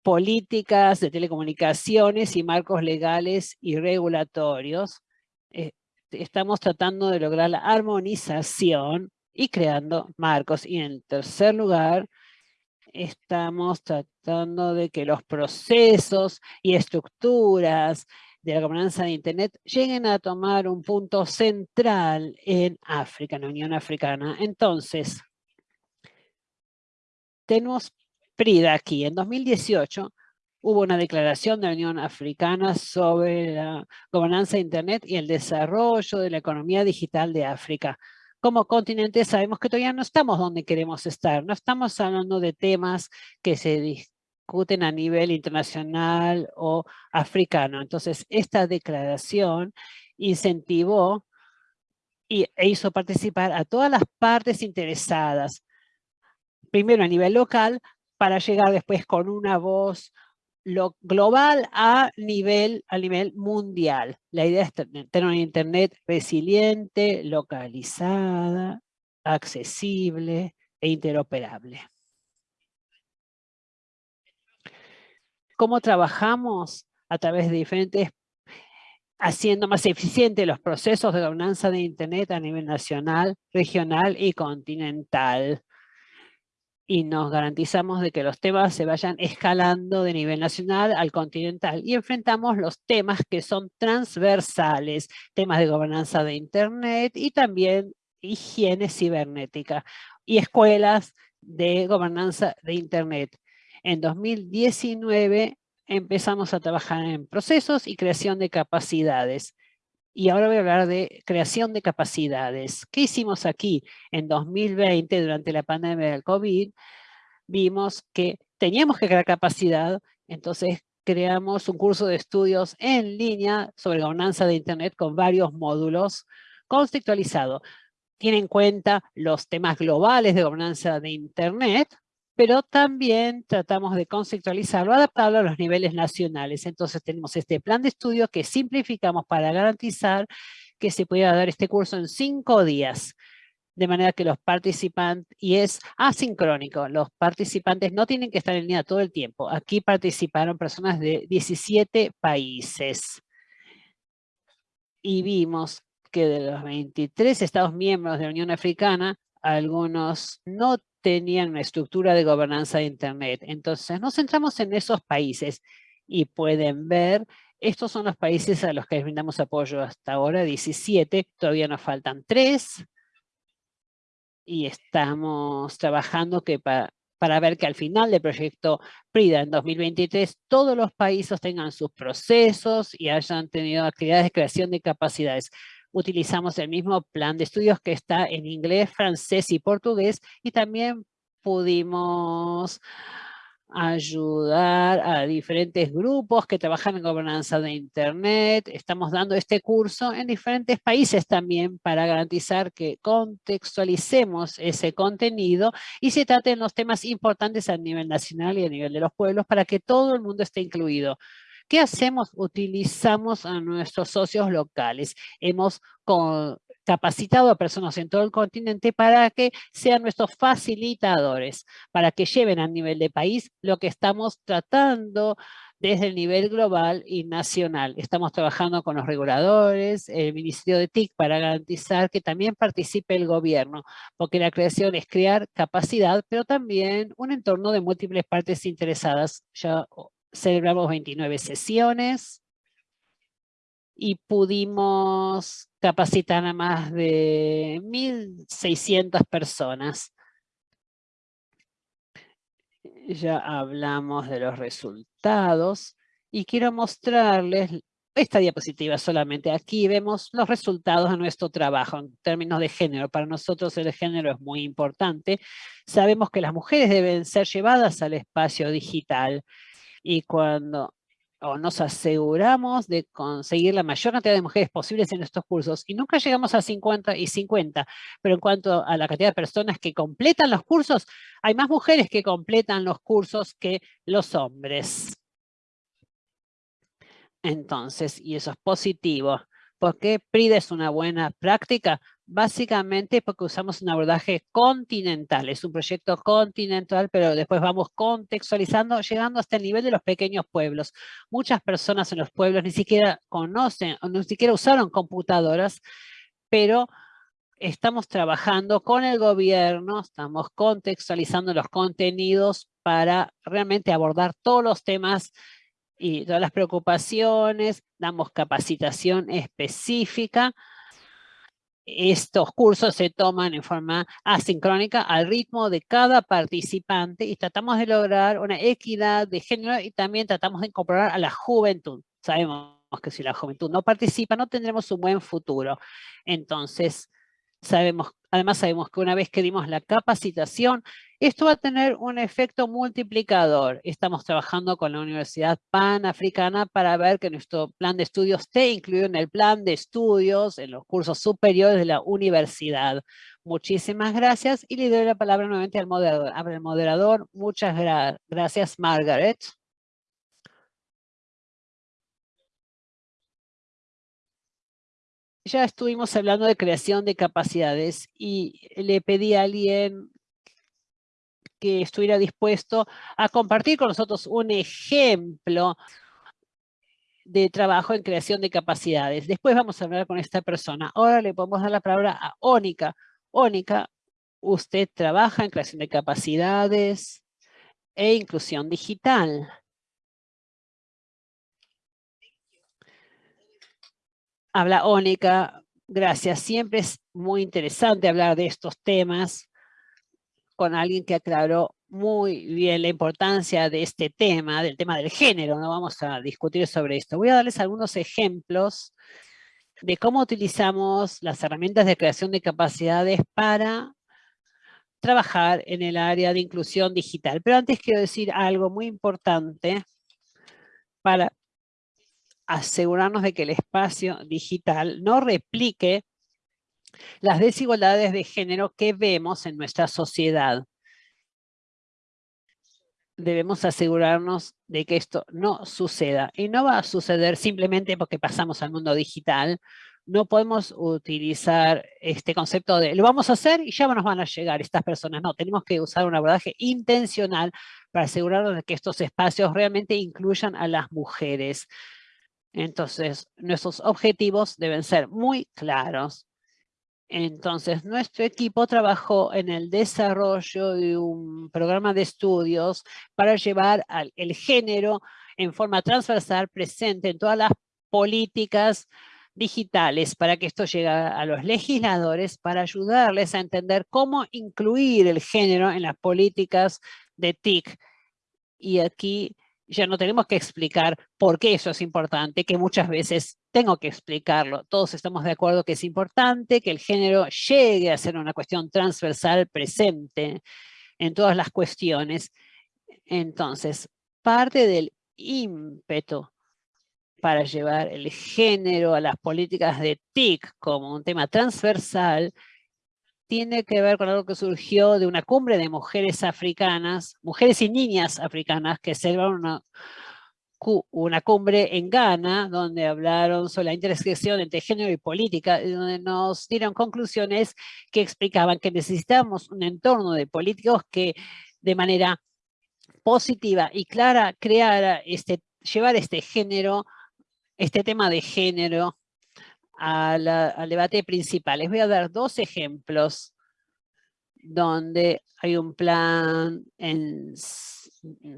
políticas de telecomunicaciones y marcos legales y regulatorios. Eh, estamos tratando de lograr la armonización y creando marcos. Y en tercer lugar, estamos tratando de que los procesos y estructuras de la gobernanza de Internet lleguen a tomar un punto central en África, en la Unión Africana. Entonces, tenemos PRIDA aquí. En 2018 hubo una declaración de la Unión Africana sobre la gobernanza de Internet y el desarrollo de la economía digital de África como continente sabemos que todavía no estamos donde queremos estar. No estamos hablando de temas que se discuten a nivel internacional o africano. Entonces, esta declaración incentivó y, e hizo participar a todas las partes interesadas, primero a nivel local, para llegar después con una voz lo global a nivel, a nivel mundial. La idea es tener una internet resiliente, localizada, accesible e interoperable. ¿Cómo trabajamos? A través de diferentes, haciendo más eficientes los procesos de gobernanza de Internet a nivel nacional, regional y continental y nos garantizamos de que los temas se vayan escalando de nivel nacional al continental y enfrentamos los temas que son transversales, temas de gobernanza de Internet y también higiene cibernética y escuelas de gobernanza de Internet. En 2019 empezamos a trabajar en procesos y creación de capacidades. Y ahora voy a hablar de creación de capacidades. ¿Qué hicimos aquí? En 2020, durante la pandemia del COVID, vimos que teníamos que crear capacidad, entonces creamos un curso de estudios en línea sobre gobernanza de Internet con varios módulos conceptualizados. Tiene en cuenta los temas globales de gobernanza de Internet, pero también tratamos de conceptualizarlo, adaptarlo a los niveles nacionales. Entonces tenemos este plan de estudio que simplificamos para garantizar que se pueda dar este curso en cinco días, de manera que los participantes, y es asincrónico, los participantes no tienen que estar en línea todo el tiempo. Aquí participaron personas de 17 países. Y vimos que de los 23 Estados miembros de la Unión Africana, algunos no tenían una estructura de gobernanza de Internet. Entonces nos centramos en esos países y pueden ver, estos son los países a los que brindamos apoyo hasta ahora, 17, todavía nos faltan 3 y estamos trabajando que para, para ver que al final del proyecto PRIDA en 2023 todos los países tengan sus procesos y hayan tenido actividades de creación de capacidades. Utilizamos el mismo plan de estudios que está en inglés, francés y portugués y también pudimos ayudar a diferentes grupos que trabajan en gobernanza de Internet. Estamos dando este curso en diferentes países también para garantizar que contextualicemos ese contenido y se traten los temas importantes a nivel nacional y a nivel de los pueblos para que todo el mundo esté incluido. ¿Qué hacemos? Utilizamos a nuestros socios locales. Hemos capacitado a personas en todo el continente para que sean nuestros facilitadores, para que lleven a nivel de país lo que estamos tratando desde el nivel global y nacional. Estamos trabajando con los reguladores, el Ministerio de TIC para garantizar que también participe el gobierno, porque la creación es crear capacidad, pero también un entorno de múltiples partes interesadas. Ya celebramos 29 sesiones, y pudimos capacitar a más de 1.600 personas. Ya hablamos de los resultados y quiero mostrarles esta diapositiva solamente. Aquí vemos los resultados de nuestro trabajo en términos de género. Para nosotros el género es muy importante. Sabemos que las mujeres deben ser llevadas al espacio digital y cuando o nos aseguramos de conseguir la mayor cantidad de mujeres posibles en estos cursos y nunca llegamos a 50 y 50, pero en cuanto a la cantidad de personas que completan los cursos, hay más mujeres que completan los cursos que los hombres. Entonces, y eso es positivo. ¿Por qué PRIDA es una buena práctica? Básicamente porque usamos un abordaje continental. Es un proyecto continental, pero después vamos contextualizando, llegando hasta el nivel de los pequeños pueblos. Muchas personas en los pueblos ni siquiera conocen, o ni siquiera usaron computadoras, pero estamos trabajando con el gobierno, estamos contextualizando los contenidos para realmente abordar todos los temas y todas las preocupaciones, damos capacitación específica. Estos cursos se toman en forma asincrónica al ritmo de cada participante y tratamos de lograr una equidad de género y también tratamos de incorporar a la juventud. Sabemos que si la juventud no participa no tendremos un buen futuro. Entonces, sabemos, además sabemos que una vez que dimos la capacitación, esto va a tener un efecto multiplicador. Estamos trabajando con la Universidad Panafricana para ver que nuestro plan de estudios esté incluido en el plan de estudios, en los cursos superiores de la universidad. Muchísimas gracias y le doy la palabra nuevamente al moderador. El moderador. Muchas gracias, Margaret. Ya estuvimos hablando de creación de capacidades y le pedí a alguien que estuviera dispuesto a compartir con nosotros un ejemplo de trabajo en creación de capacidades. Después vamos a hablar con esta persona. Ahora le podemos dar la palabra a Ónica. Ónica, usted trabaja en creación de capacidades e inclusión digital. Habla Ónica. Gracias. Siempre es muy interesante hablar de estos temas con alguien que aclaró muy bien la importancia de este tema, del tema del género. No vamos a discutir sobre esto. Voy a darles algunos ejemplos de cómo utilizamos las herramientas de creación de capacidades para trabajar en el área de inclusión digital. Pero antes quiero decir algo muy importante para asegurarnos de que el espacio digital no replique las desigualdades de género que vemos en nuestra sociedad. Debemos asegurarnos de que esto no suceda. Y no va a suceder simplemente porque pasamos al mundo digital. No podemos utilizar este concepto de lo vamos a hacer y ya nos van a llegar estas personas. No, tenemos que usar un abordaje intencional para asegurarnos de que estos espacios realmente incluyan a las mujeres. Entonces, nuestros objetivos deben ser muy claros Entonces, nuestro equipo trabajó en el desarrollo de un programa de estudios para llevar el género en forma transversal presente en todas las políticas digitales para que esto llegue a los legisladores para ayudarles a entender cómo incluir el género en las políticas de TIC. Y aquí ya no tenemos que explicar por qué eso es importante, que muchas veces tengo que explicarlo. Todos estamos de acuerdo que es importante que el género llegue a ser una cuestión transversal presente en todas las cuestiones. Entonces, parte del ímpetu para llevar el género a las políticas de TIC como un tema transversal tiene que ver con algo que surgió de una cumbre de mujeres africanas, mujeres y niñas africanas que celebraron una, una cumbre en Ghana donde hablaron sobre la intersección entre género y política y donde nos dieron conclusiones que explicaban que necesitamos un entorno de políticos que de manera positiva y clara creara este, llevar este género, este tema de género al debate principal. Les voy a dar dos ejemplos donde hay un plan en,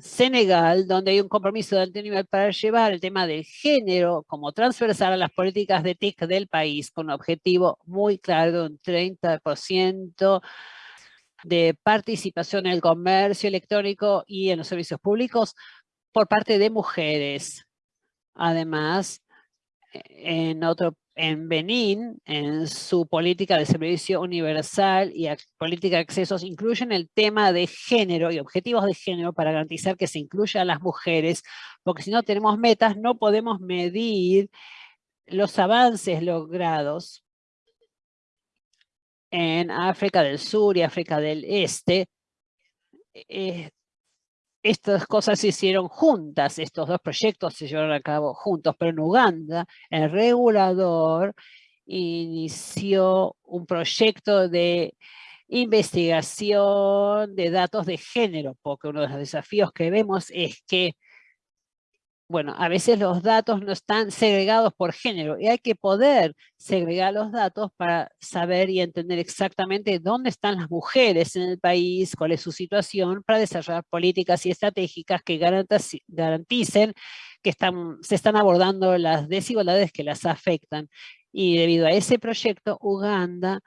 Senegal, donde hay un compromiso de alto nivel para llevar el tema del género como transversal a las políticas de TIC del país, con un objetivo muy claro de un 30% de participación en el comercio electrónico y en los servicios públicos por parte de mujeres. Además, en otro en Benín, en su política de servicio universal y política de accesos, incluyen el tema de género y objetivos de género para garantizar que se incluya a las mujeres, porque si no tenemos metas, no podemos medir los avances logrados en África del Sur y África del Este. eh, estas cosas se hicieron juntas, estos dos proyectos se llevaron a cabo juntos, pero en Uganda el regulador inició un proyecto de investigación de datos de género, porque uno de los desafíos que vemos es que, bueno, a veces los datos no están segregados por género y hay que poder segregar los datos para saber y entender exactamente dónde están las mujeres en el país, cuál es su situación, para desarrollar políticas y estratégicas que garanticen que se están abordando las desigualdades que las afectan. Y debido a ese proyecto, Uganda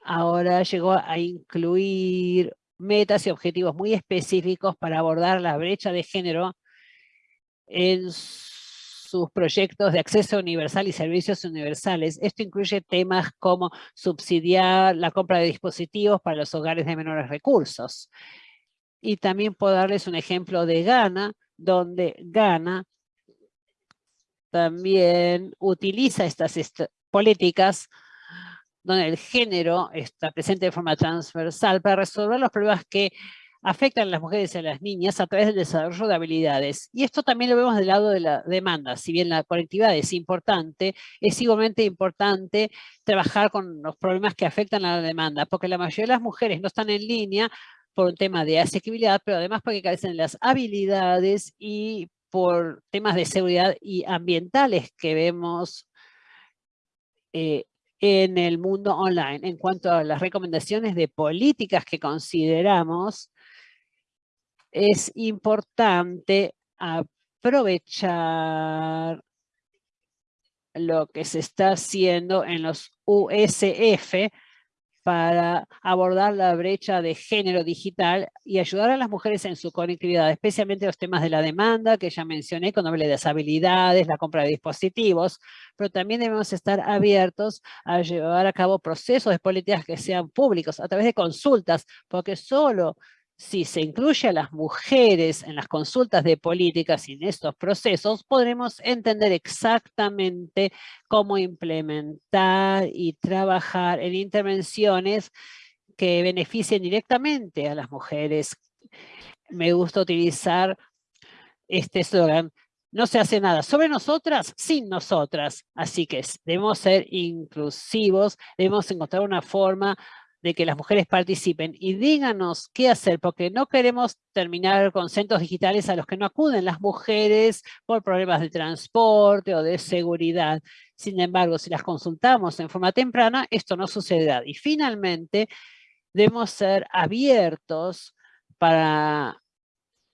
ahora llegó a incluir metas y objetivos muy específicos para abordar la brecha de género en sus proyectos de acceso universal y servicios universales. Esto incluye temas como subsidiar la compra de dispositivos para los hogares de menores recursos. Y también puedo darles un ejemplo de Ghana, donde Ghana también utiliza estas est- políticas donde el género está presente de forma transversal para resolver los problemas que afectan a las mujeres y a las niñas a través del desarrollo de habilidades. Y esto también lo vemos del lado de la demanda. Si bien la conectividad es importante, es igualmente importante trabajar con los problemas que afectan a la demanda, porque la mayoría de las mujeres no están en línea por un tema de asequibilidad, pero además porque carecen de las habilidades y por temas de seguridad y ambientales que vemos eh, en el mundo online. En cuanto a las recomendaciones de políticas que consideramos, es importante aprovechar lo que se está haciendo en los USF para abordar la brecha de género digital y ayudar a las mujeres en su conectividad, especialmente los temas de la demanda que ya mencioné cuando hablé de las habilidades, la compra de dispositivos, pero también debemos estar abiertos a llevar a cabo procesos de políticas que sean públicos a través de consultas, porque solo si se incluye a las mujeres en las consultas de políticas y en estos procesos, podremos entender exactamente cómo implementar y trabajar en intervenciones que beneficien directamente a las mujeres. Me gusta utilizar este eslogan, no se hace nada sobre nosotras sin nosotras. Así que debemos ser inclusivos, debemos encontrar una forma de que las mujeres participen y díganos qué hacer, porque no queremos terminar con centros digitales a los que no acuden las mujeres por problemas de transporte o de seguridad. Sin embargo, si las consultamos en forma temprana, esto no sucederá. Y finalmente, debemos ser abiertos para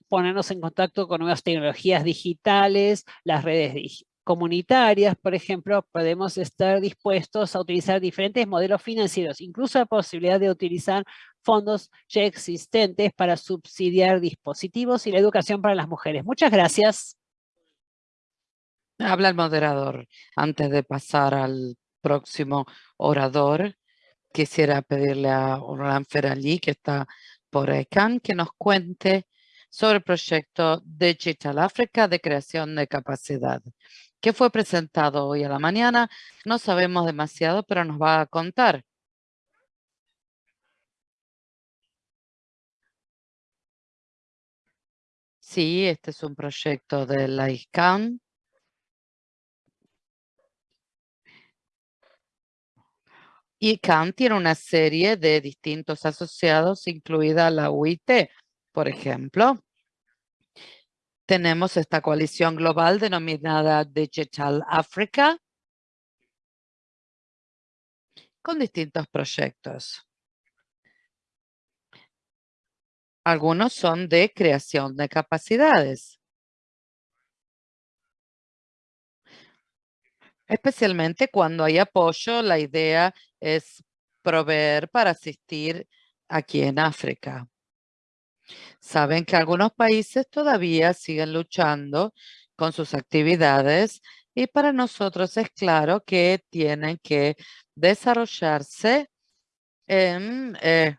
ponernos en contacto con nuevas tecnologías digitales, las redes comunitarias, por ejemplo, podemos estar dispuestos a utilizar diferentes modelos financieros, incluso la posibilidad de utilizar fondos ya existentes para subsidiar dispositivos y la educación para las mujeres. Muchas gracias. Habla el moderador. Antes de pasar al próximo orador, quisiera pedirle a Orlan Ferali, que está por ECAN, que nos cuente sobre el proyecto Digital Africa de creación de capacidad que fue presentado hoy a la mañana. No sabemos demasiado, pero nos va a contar. Sí, este es un proyecto de la ICANN. ICANN tiene una serie de distintos asociados, incluida la UIT, por ejemplo tenemos esta coalición global denominada Digital Africa con distintos proyectos. Algunos son de creación de capacidades. Especialmente cuando hay apoyo, la idea es proveer para asistir aquí en África. Saben que algunos países todavía siguen luchando con sus actividades y para nosotros es claro que tienen que desarrollarse en eh,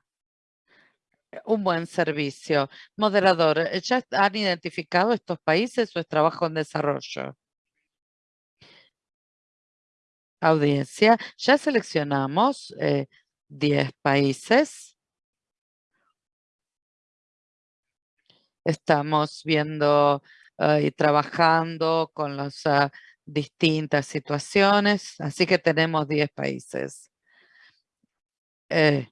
un buen servicio. Moderador, ¿ya han identificado estos países o es trabajo en desarrollo? Audiencia, ya seleccionamos 10 eh, países. Estamos viendo ah, y trabajando con las ah, distintas situaciones, así que tenemos 10 países. Eh,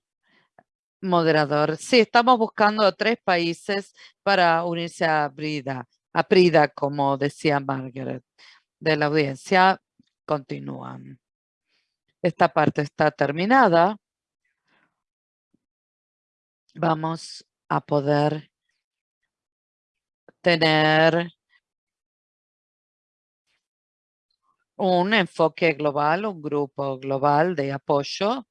moderador, sí, estamos buscando tres países para unirse a Brida, a Prida, como decía Margaret, de la audiencia. Continúan. Esta parte está terminada. Vamos a poder tener un enfoque global, un grupo global de apoyo.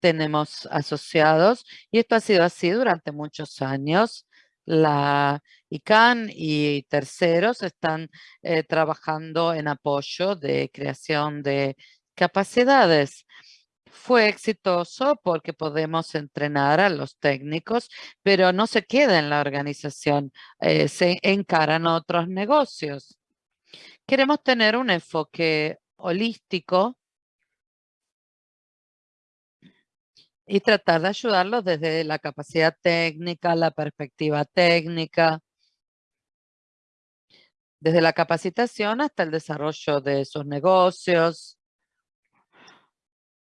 Tenemos asociados y esto ha sido así durante muchos años. La ICANN y terceros están eh, trabajando en apoyo de creación de capacidades fue exitoso porque podemos entrenar a los técnicos, pero no se queda en la organización, eh, se encaran otros negocios. Queremos tener un enfoque holístico y tratar de ayudarlos desde la capacidad técnica, la perspectiva técnica, desde la capacitación hasta el desarrollo de sus negocios,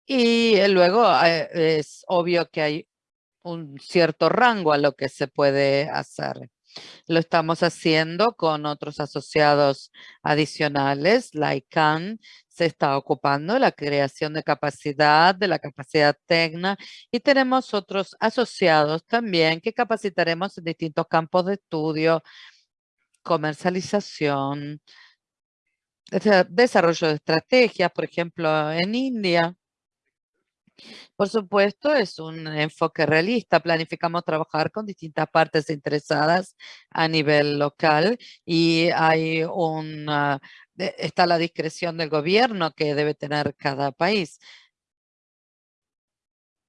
y eh, luego eh, es obvio que hay un cierto rango a lo que se puede hacer. Lo estamos haciendo con otros asociados adicionales. La ICANN se está ocupando de la creación de capacidad, de la capacidad técnica y tenemos otros asociados también que capacitaremos en distintos campos de estudio, comercialización, desarrollo de estrategias, por ejemplo, en India por supuesto, es un enfoque realista. Planificamos trabajar con distintas partes interesadas a nivel local y hay una, está la discreción del gobierno que debe tener cada país.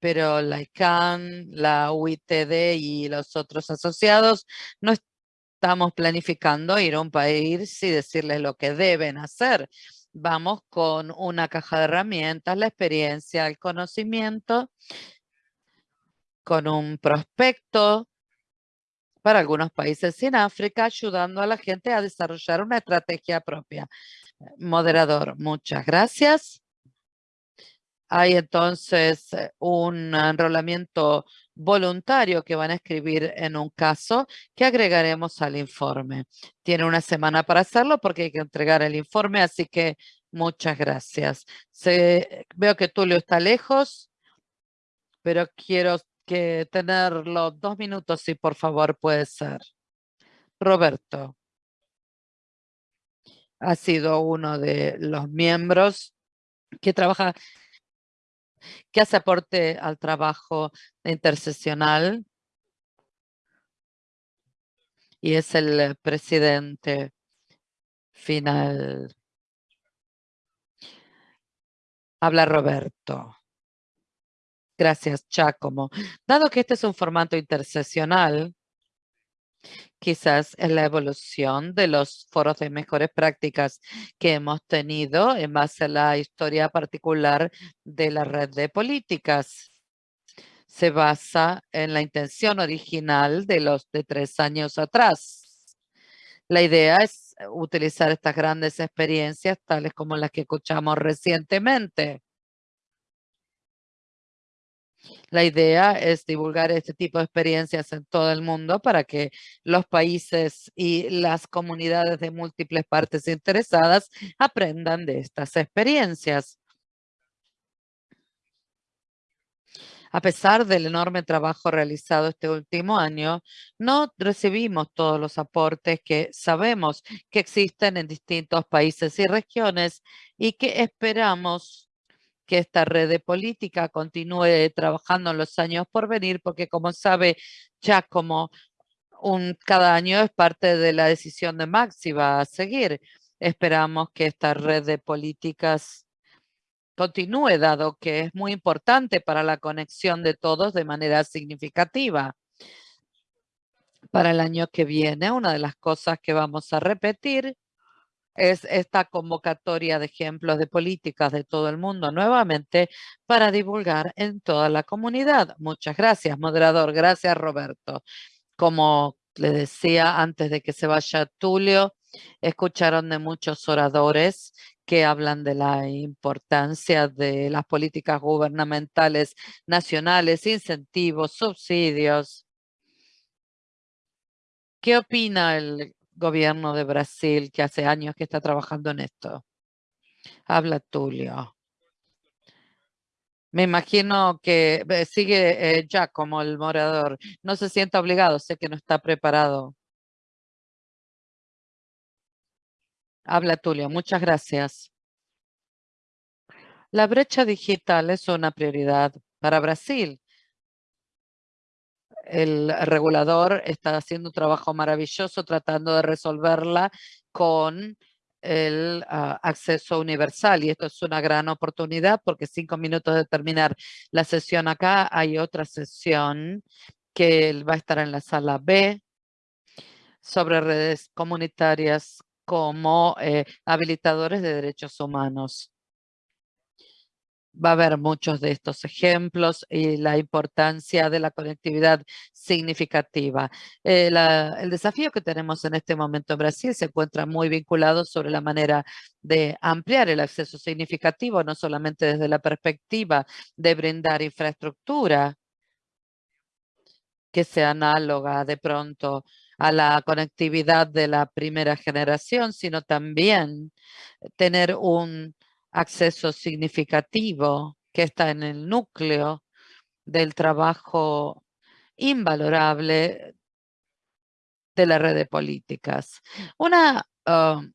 Pero la ICANN, la UITD y los otros asociados no estamos planificando ir a un país y decirles lo que deben hacer vamos con una caja de herramientas, la experiencia, el conocimiento, con un prospecto para algunos países en África, ayudando a la gente a desarrollar una estrategia propia. Moderador, muchas gracias. Hay entonces eh, un enrolamiento voluntario que van a escribir en un caso que agregaremos al informe. Tiene una semana para hacerlo porque hay que entregar el informe, así que muchas gracias. veo que Tulio está lejos, pero quiero que tenerlo dos minutos, si por favor puede ser. Roberto ha sido uno de los miembros que trabaja que hace aporte al trabajo interseccional y es el presidente final. Habla Roberto. Gracias, Giacomo. Dado que este es un formato interseccional, quizás es la evolución de los foros de mejores prácticas que hemos tenido en base a la historia particular de la red de políticas. Se basa en la intención original de los de tres años atrás. La idea es utilizar estas grandes experiencias, tales como las que escuchamos recientemente, la idea es divulgar este tipo de experiencias en todo el mundo para que los países y las comunidades de múltiples partes interesadas aprendan de estas experiencias. A pesar del enorme trabajo realizado este último año, no recibimos todos los aportes que sabemos que existen en distintos países y regiones y que esperamos que esta red de política continúe trabajando en los años por venir, porque como sabe, ya como un, cada año es parte de la decisión de Maxi va a seguir. Esperamos que esta red de políticas continúe, dado que es muy importante para la conexión de todos de manera significativa. Para el año que viene, una de las cosas que vamos a repetir es esta convocatoria de ejemplos de políticas de todo el mundo nuevamente para divulgar en toda la comunidad. Muchas gracias, moderador. Gracias, Roberto. Como le decía antes de que se vaya Tulio, escucharon de muchos oradores que hablan de la importancia de las políticas gubernamentales nacionales, incentivos, subsidios. ¿Qué opina el gobierno de Brasil que hace años que está trabajando en esto. Habla Tulio. Me imagino que sigue ya eh, como el morador. No se sienta obligado, sé que no está preparado. Habla Tulio, muchas gracias. La brecha digital es una prioridad para Brasil el regulador está haciendo un trabajo maravilloso tratando de resolverla con el ah, acceso universal y esto es una gran oportunidad porque cinco minutos de terminar la sesión acá hay otra sesión que va a estar en la sala B sobre redes comunitarias como eh, habilitadores de derechos humanos va a haber muchos de estos ejemplos y la importancia de la conectividad significativa. Eh, el desafío que tenemos en este momento en Brasil se encuentra muy vinculado sobre la manera de ampliar el acceso significativo, no solamente desde la perspectiva de brindar infraestructura que sea análoga de pronto a la conectividad de la primera generación, sino también tener un acceso significativo que está en el núcleo del trabajo invalorable de la red de políticas. Una um,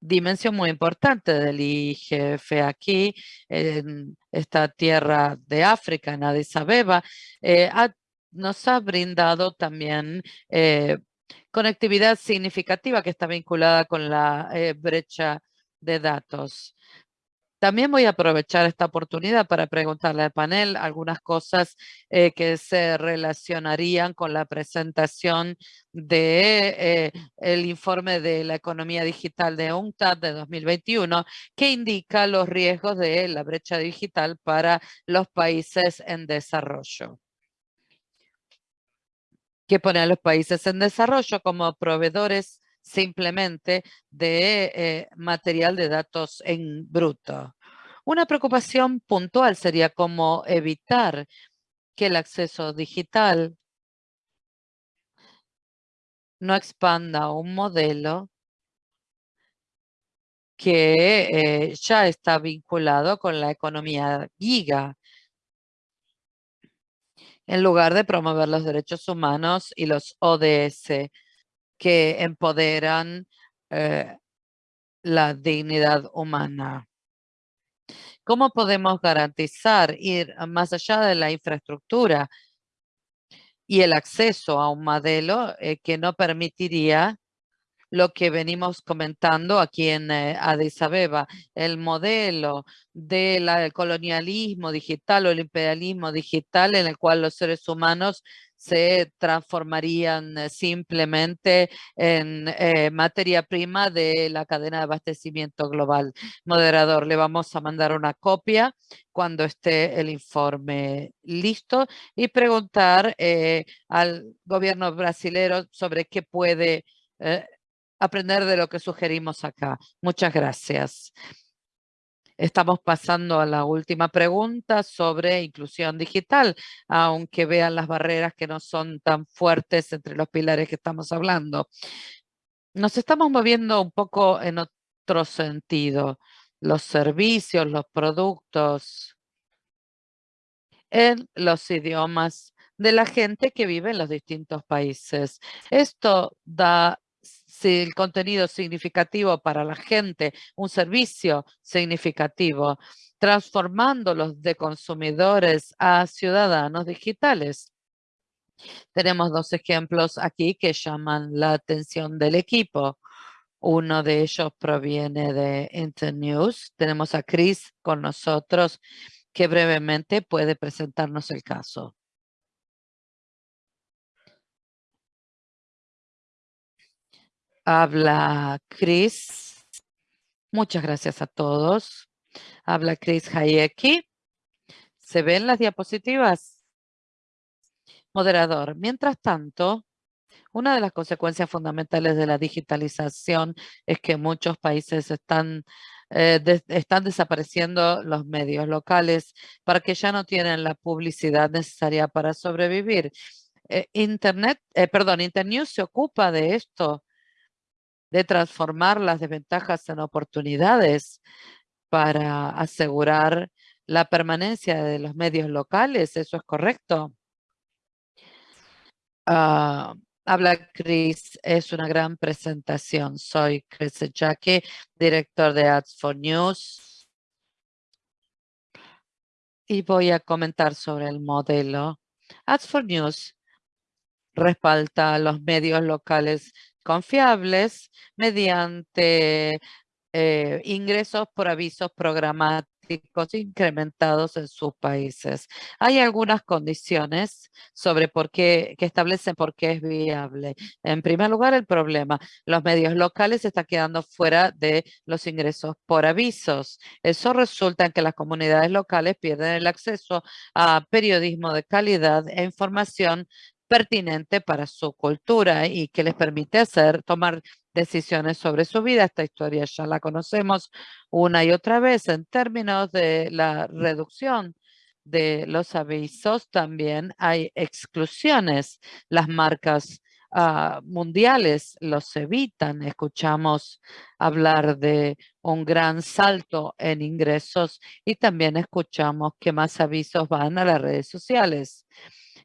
dimensión muy importante del IGF aquí, en esta tierra de África, en Addis Abeba, eh, nos ha brindado también eh, conectividad significativa que está vinculada con la eh, brecha de datos. También voy a aprovechar esta oportunidad para preguntarle al panel algunas cosas eh, que se relacionarían con la presentación de eh, el informe de la economía digital de UNCTAD de 2021 que indica los riesgos de la brecha digital para los países en desarrollo que pone a los países en desarrollo como proveedores simplemente de eh, material de datos en bruto. Una preocupación puntual sería cómo evitar que el acceso digital no expanda un modelo que eh, ya está vinculado con la economía giga, en lugar de promover los derechos humanos y los ODS que empoderan eh, la dignidad humana. ¿Cómo podemos garantizar ir más allá de la infraestructura y el acceso a un modelo eh, que no permitiría lo que venimos comentando aquí en eh, Addis Abeba, el modelo del colonialismo digital o el imperialismo digital en el cual los seres humanos se transformarían eh, simplemente en eh, materia prima de la cadena de abastecimiento global. Moderador, le vamos a mandar una copia cuando esté el informe listo y preguntar al gobierno brasilero sobre qué puede aprender de lo que sugerimos acá. Muchas gracias. Estamos pasando a la última pregunta sobre inclusión digital, aunque vean las barreras que no son tan fuertes entre los pilares que estamos hablando. Nos estamos moviendo un poco en otro sentido. Los servicios, los productos en los idiomas de la gente que vive en los distintos países. Esto da si el contenido significativo para la gente, un servicio significativo, transformándolos de consumidores a ciudadanos digitales. Tenemos dos ejemplos aquí que llaman la atención del equipo. Uno de ellos proviene de Internews. Tenemos a Chris con nosotros que brevemente puede presentarnos el caso. Habla Chris. Muchas gracias a todos. Habla Chris Hayeki. ¿Se ven las diapositivas? Moderador. Mientras tanto, una de las consecuencias fundamentales de la digitalización es que muchos países están, eh, están desapareciendo los medios locales para que ya no tienen la publicidad necesaria para sobrevivir. Eh, Internet, eh, perdón, Internews se ocupa de esto de transformar las desventajas en oportunidades para asegurar la permanencia de los medios locales. ¿Eso es correcto? Ah, habla Chris, es una gran presentación. Soy Chris Jackie, director de Ads for News. Y voy a comentar sobre el modelo. Ads for News respalda los medios locales confiables mediante eh, ingresos por avisos programáticos incrementados en sus países. Hay algunas condiciones sobre por qué, que establecen por qué es viable. En primer lugar, el problema. Los medios locales están quedando fuera de los ingresos por avisos. Eso resulta en que las comunidades locales pierden el acceso a periodismo de calidad e información pertinente para su cultura y que les permite hacer, tomar decisiones sobre su vida. Esta historia ya la conocemos una y otra vez en términos de la reducción de los avisos. También hay exclusiones. Las marcas ah, mundiales los evitan. Escuchamos hablar de un gran salto en ingresos y también escuchamos que más avisos van a las redes sociales.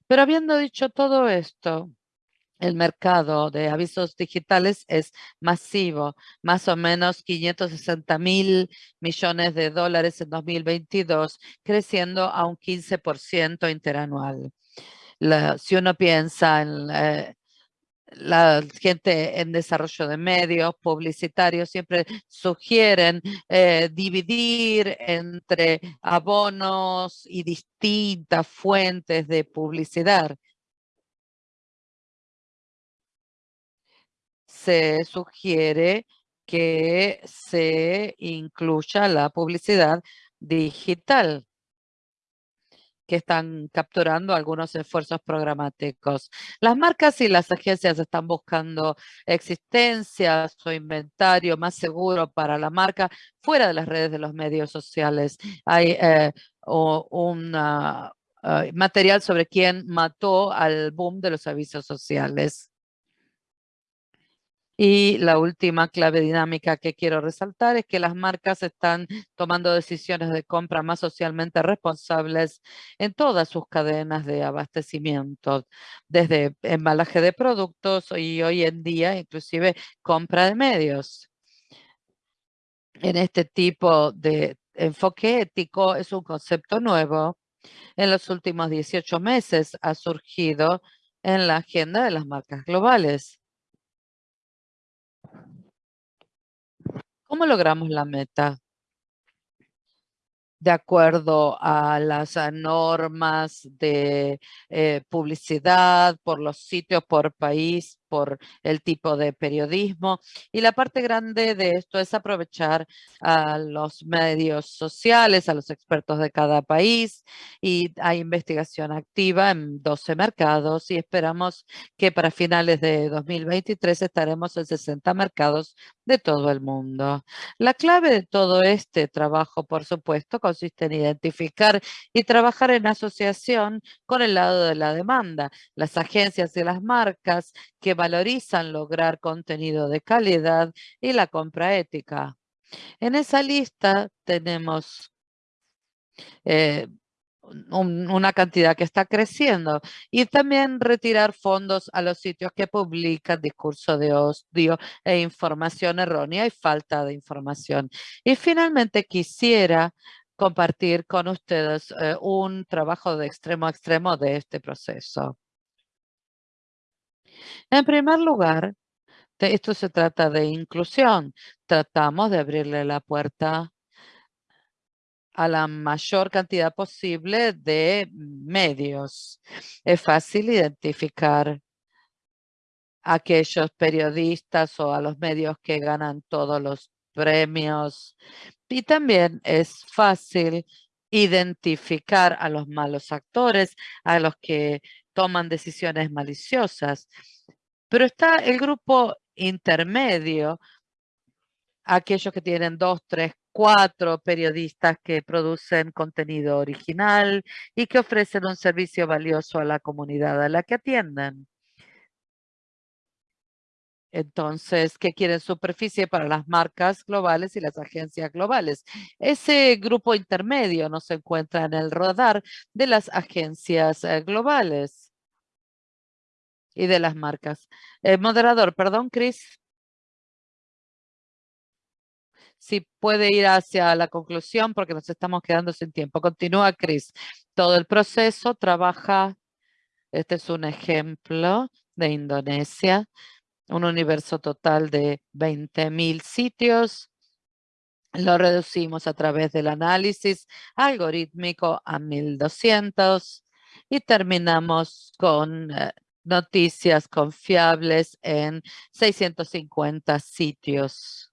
Pero habiendo dicho todo esto, el mercado de avisos digitales es masivo, más o menos 560 mil millones de dólares en 2022, creciendo a un 15% interanual. si uno piensa en eh, la gente en desarrollo de medios publicitarios siempre sugieren eh, dividir entre abonos y distintas fuentes de publicidad. Se sugiere que se incluya la publicidad digital que están capturando algunos esfuerzos programáticos. Las marcas y las agencias están buscando existencias o inventario más seguro para la marca fuera de las redes de los medios sociales. Hay eh, un eh, material sobre quién mató al boom de los avisos sociales. Y la última clave dinámica que quiero resaltar es que las marcas están tomando decisiones de compra más socialmente responsables en todas sus cadenas de abastecimiento, desde embalaje de productos y hoy en día inclusive compra de medios. En este tipo de enfoque ético es un concepto nuevo. En los últimos 18 meses ha surgido en la agenda de las marcas globales. ¿Cómo logramos la meta? De acuerdo a las normas de eh, publicidad, por los sitios, por país, por el tipo de periodismo. Y la parte grande de esto es aprovechar a los medios sociales, a los expertos de cada país y hay investigación activa en 12 mercados y esperamos que para finales de 2023 estaremos en 60 mercados de todo el mundo. La clave de todo este trabajo, por supuesto, consiste en identificar y trabajar en asociación con el lado de la demanda. Las agencias y las marcas que valorizan lograr contenido de calidad y la compra ética. En esa lista tenemos eh, una cantidad que está creciendo y también retirar fondos a los sitios que publican discurso de odio e información errónea y falta de información. Y finalmente quisiera compartir con ustedes eh, un trabajo de extremo a extremo de este proceso. En primer lugar, esto se trata de inclusión. Tratamos de abrirle la puerta a la mayor cantidad posible de medios. Es fácil identificar a aquellos periodistas o a los medios que ganan todos los premios. Y también es fácil identificar a los malos actores, a los que toman decisiones maliciosas. Pero está el grupo intermedio, aquellos que tienen dos, tres, cuatro periodistas que producen contenido original y que ofrecen un servicio valioso a la comunidad a la que atienden. Entonces, ¿qué quieren superficie para las marcas globales y las agencias globales? Ese grupo intermedio no se encuentra en el radar de las agencias eh, globales y de las marcas. Eh, moderador, perdón, Chris. Si puede ir hacia la conclusión porque nos estamos quedando sin tiempo. Continúa, Chris. Todo el proceso trabaja, este es un ejemplo de Indonesia, un universo total de 20.000 sitios. Lo reducimos a través del análisis algorítmico a 1.200 y terminamos con eh, noticias confiables en 650 sitios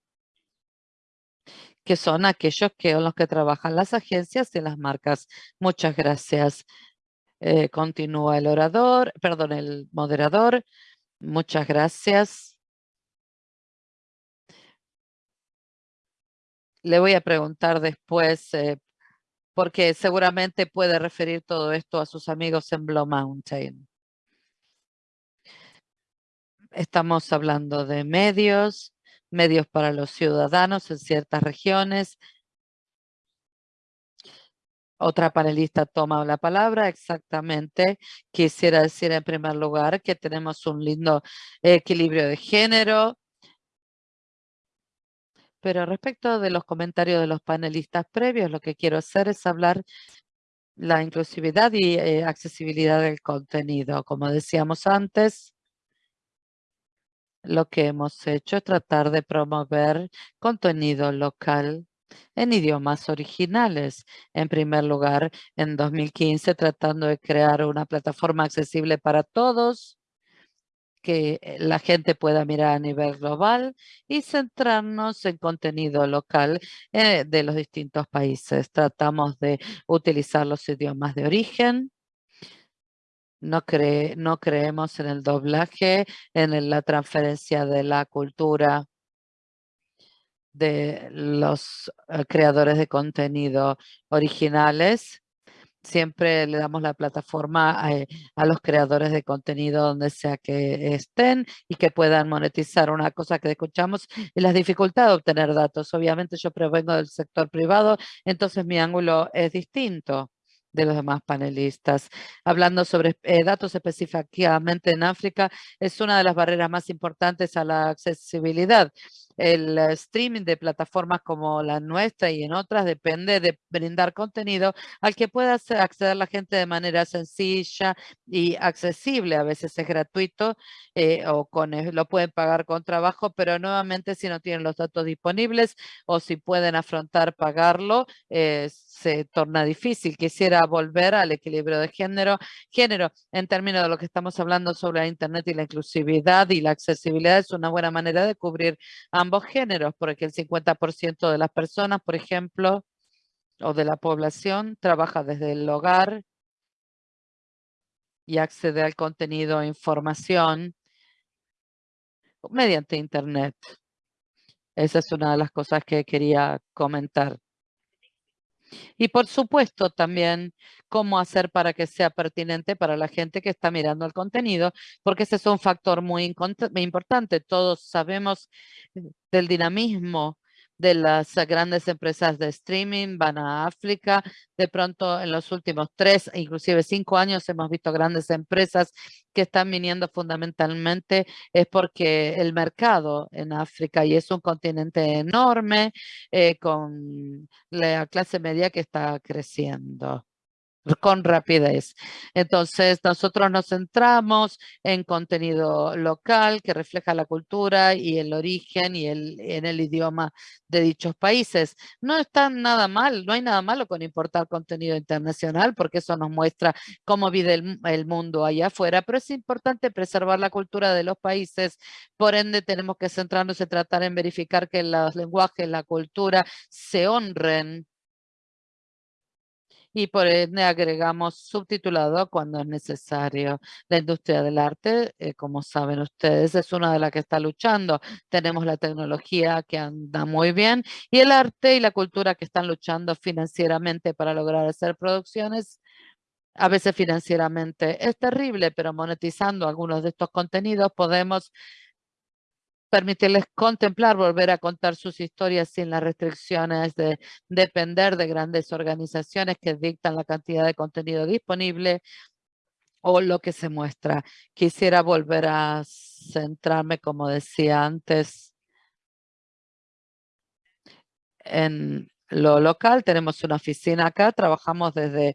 que son aquellos que los que trabajan las agencias y las marcas. Muchas gracias. Eh, continúa el orador, perdón, el moderador. Muchas gracias. Le voy a preguntar después, eh, porque seguramente puede referir todo esto a sus amigos en Blue Mountain. Estamos hablando de medios, medios para los ciudadanos en ciertas regiones. Otra panelista toma la palabra, exactamente. Quisiera decir en primer lugar que tenemos un lindo equilibrio de género. Pero respecto de los comentarios de los panelistas previos, lo que quiero hacer es hablar la inclusividad y eh, accesibilidad del contenido. Como decíamos antes, lo que hemos hecho es tratar de promover contenido local en idiomas originales. En primer lugar, en 2015, tratando de crear una plataforma accesible para todos que eh, la gente pueda mirar a nivel global y centrarnos en contenido local eh, de los distintos países. Tratamos de utilizar los idiomas de origen. No, no creemos en el doblaje, en la transferencia de la cultura de los eh, creadores de contenido originales siempre le damos la plataforma eh, a, los creadores de contenido donde sea que estén y que puedan monetizar. Una cosa que escuchamos es la dificultad de obtener datos. Obviamente yo provengo del sector privado, entonces mi ángulo es distinto de los demás panelistas. Hablando sobre eh, datos específicamente en África, es una de las barreras más importantes a la accesibilidad el streaming de plataformas como la nuestra y en otras depende de brindar contenido al que pueda acceder la gente de manera sencilla y accesible. A veces es gratuito eh, o con, eh, lo pueden pagar con trabajo, pero nuevamente si no tienen los datos disponibles o si pueden afrontar pagarlo, eh, se torna difícil. Quisiera volver al equilibrio de género, género en términos de lo que estamos hablando sobre la Internet y la inclusividad y la accesibilidad es una buena manera de cubrir ambos géneros, porque el 50% de las personas, por ejemplo, o de la población, trabaja desde el hogar y accede al contenido e información mediante Internet. Esa es una de las cosas que quería comentar. Y por supuesto también cómo hacer para que sea pertinente para la gente que está mirando el contenido, porque ese es un factor muy importante. Todos sabemos eh, del dinamismo de las grandes empresas de streaming van a África. De pronto en los últimos tres, inclusive cinco años hemos visto grandes empresas que están viniendo fundamentalmente es porque el mercado en África y es un continente enorme eh, con la clase media que está creciendo con rapidez. Entonces, nosotros nos centramos en contenido local que refleja la cultura y el origen y el, en el idioma de dichos países. No está nada mal, no hay nada malo con importar contenido internacional porque eso nos muestra cómo vive el, el mundo allá afuera, pero es importante preservar la cultura de los países. Por ende, tenemos que centrarnos en tratar en verificar que los lenguajes, la cultura se honren y por ende agregamos subtitulado cuando es necesario. La industria del arte, eh, como saben ustedes, es una de las que está luchando. Tenemos la tecnología que anda muy bien y el arte y la cultura que están luchando financieramente para lograr hacer producciones a veces financieramente es terrible, pero monetizando algunos de estos contenidos podemos permitirles contemplar, volver a contar sus historias sin las restricciones de depender de grandes organizaciones que dictan la cantidad de contenido disponible o lo que se muestra. Quisiera volver a centrarme, como decía antes, en lo local. Tenemos una oficina acá, trabajamos desde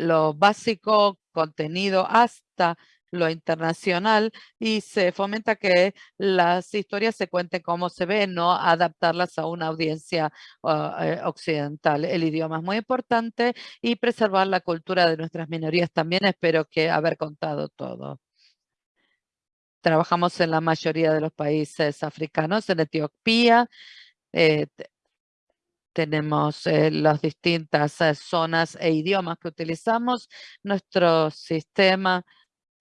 lo básico, contenido, hasta lo internacional y se fomenta que las historias se cuenten como se ven, no adaptarlas a una audiencia ah, eh, occidental. El idioma es muy importante y preservar la cultura de nuestras minorías también. Espero que haber contado todo. Trabajamos en la mayoría de los países africanos, en Etiopía, eh, tenemos eh, las distintas zonas e idiomas que utilizamos. Nuestro sistema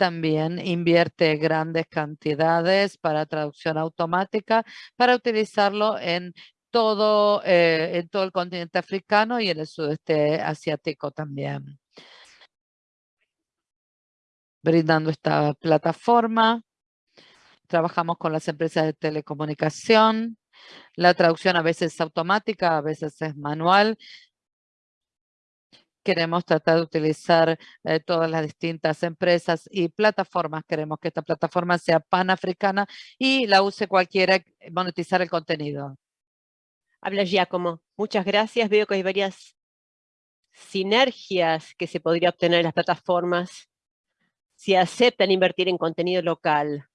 también invierte grandes cantidades para traducción automática para utilizarlo en todo, eh, todo el continente africano y en el sudeste asiático también. Brindando esta plataforma, trabajamos con las empresas de telecomunicación. La traducción a veces es automática, a veces es manual queremos tratar de utilizar eh, todas las distintas empresas y plataformas. Queremos que esta plataforma sea panafricana y la use cualquiera monetizar el contenido. Habla Giacomo. Muchas gracias. Veo que hay varias sinergias que se podría obtener en las plataformas si aceptan invertir en contenido local.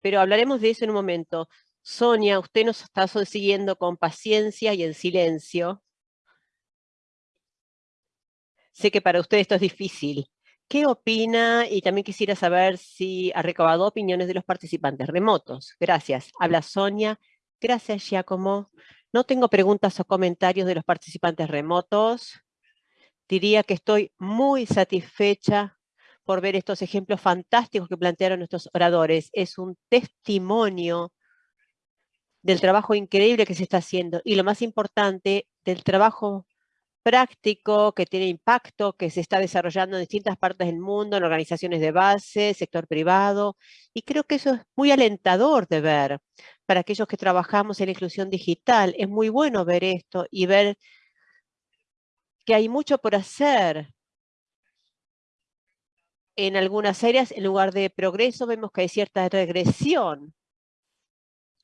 Pero hablaremos de eso en un momento. Sonia, usted nos está siguiendo con paciencia y en silencio. Sé que para usted esto es difícil. ¿Qué opina? Y también quisiera saber si ha recabado opiniones de los participantes remotos. Gracias. Habla Sonia. Gracias, Giacomo. No tengo preguntas o comentarios de los participantes remotos. Diría que estoy muy satisfecha por ver estos ejemplos fantásticos que plantearon nuestros oradores. Es un testimonio del trabajo increíble que se está haciendo y lo más importante, del trabajo práctico que tiene impacto, que se está desarrollando en distintas partes del mundo, en organizaciones de base, sector privado, y creo que eso es muy alentador de ver para aquellos que trabajamos en la inclusión digital. Es muy bueno ver esto y ver que hay mucho por hacer. En algunas áreas, en lugar de progreso, vemos que hay cierta regresión.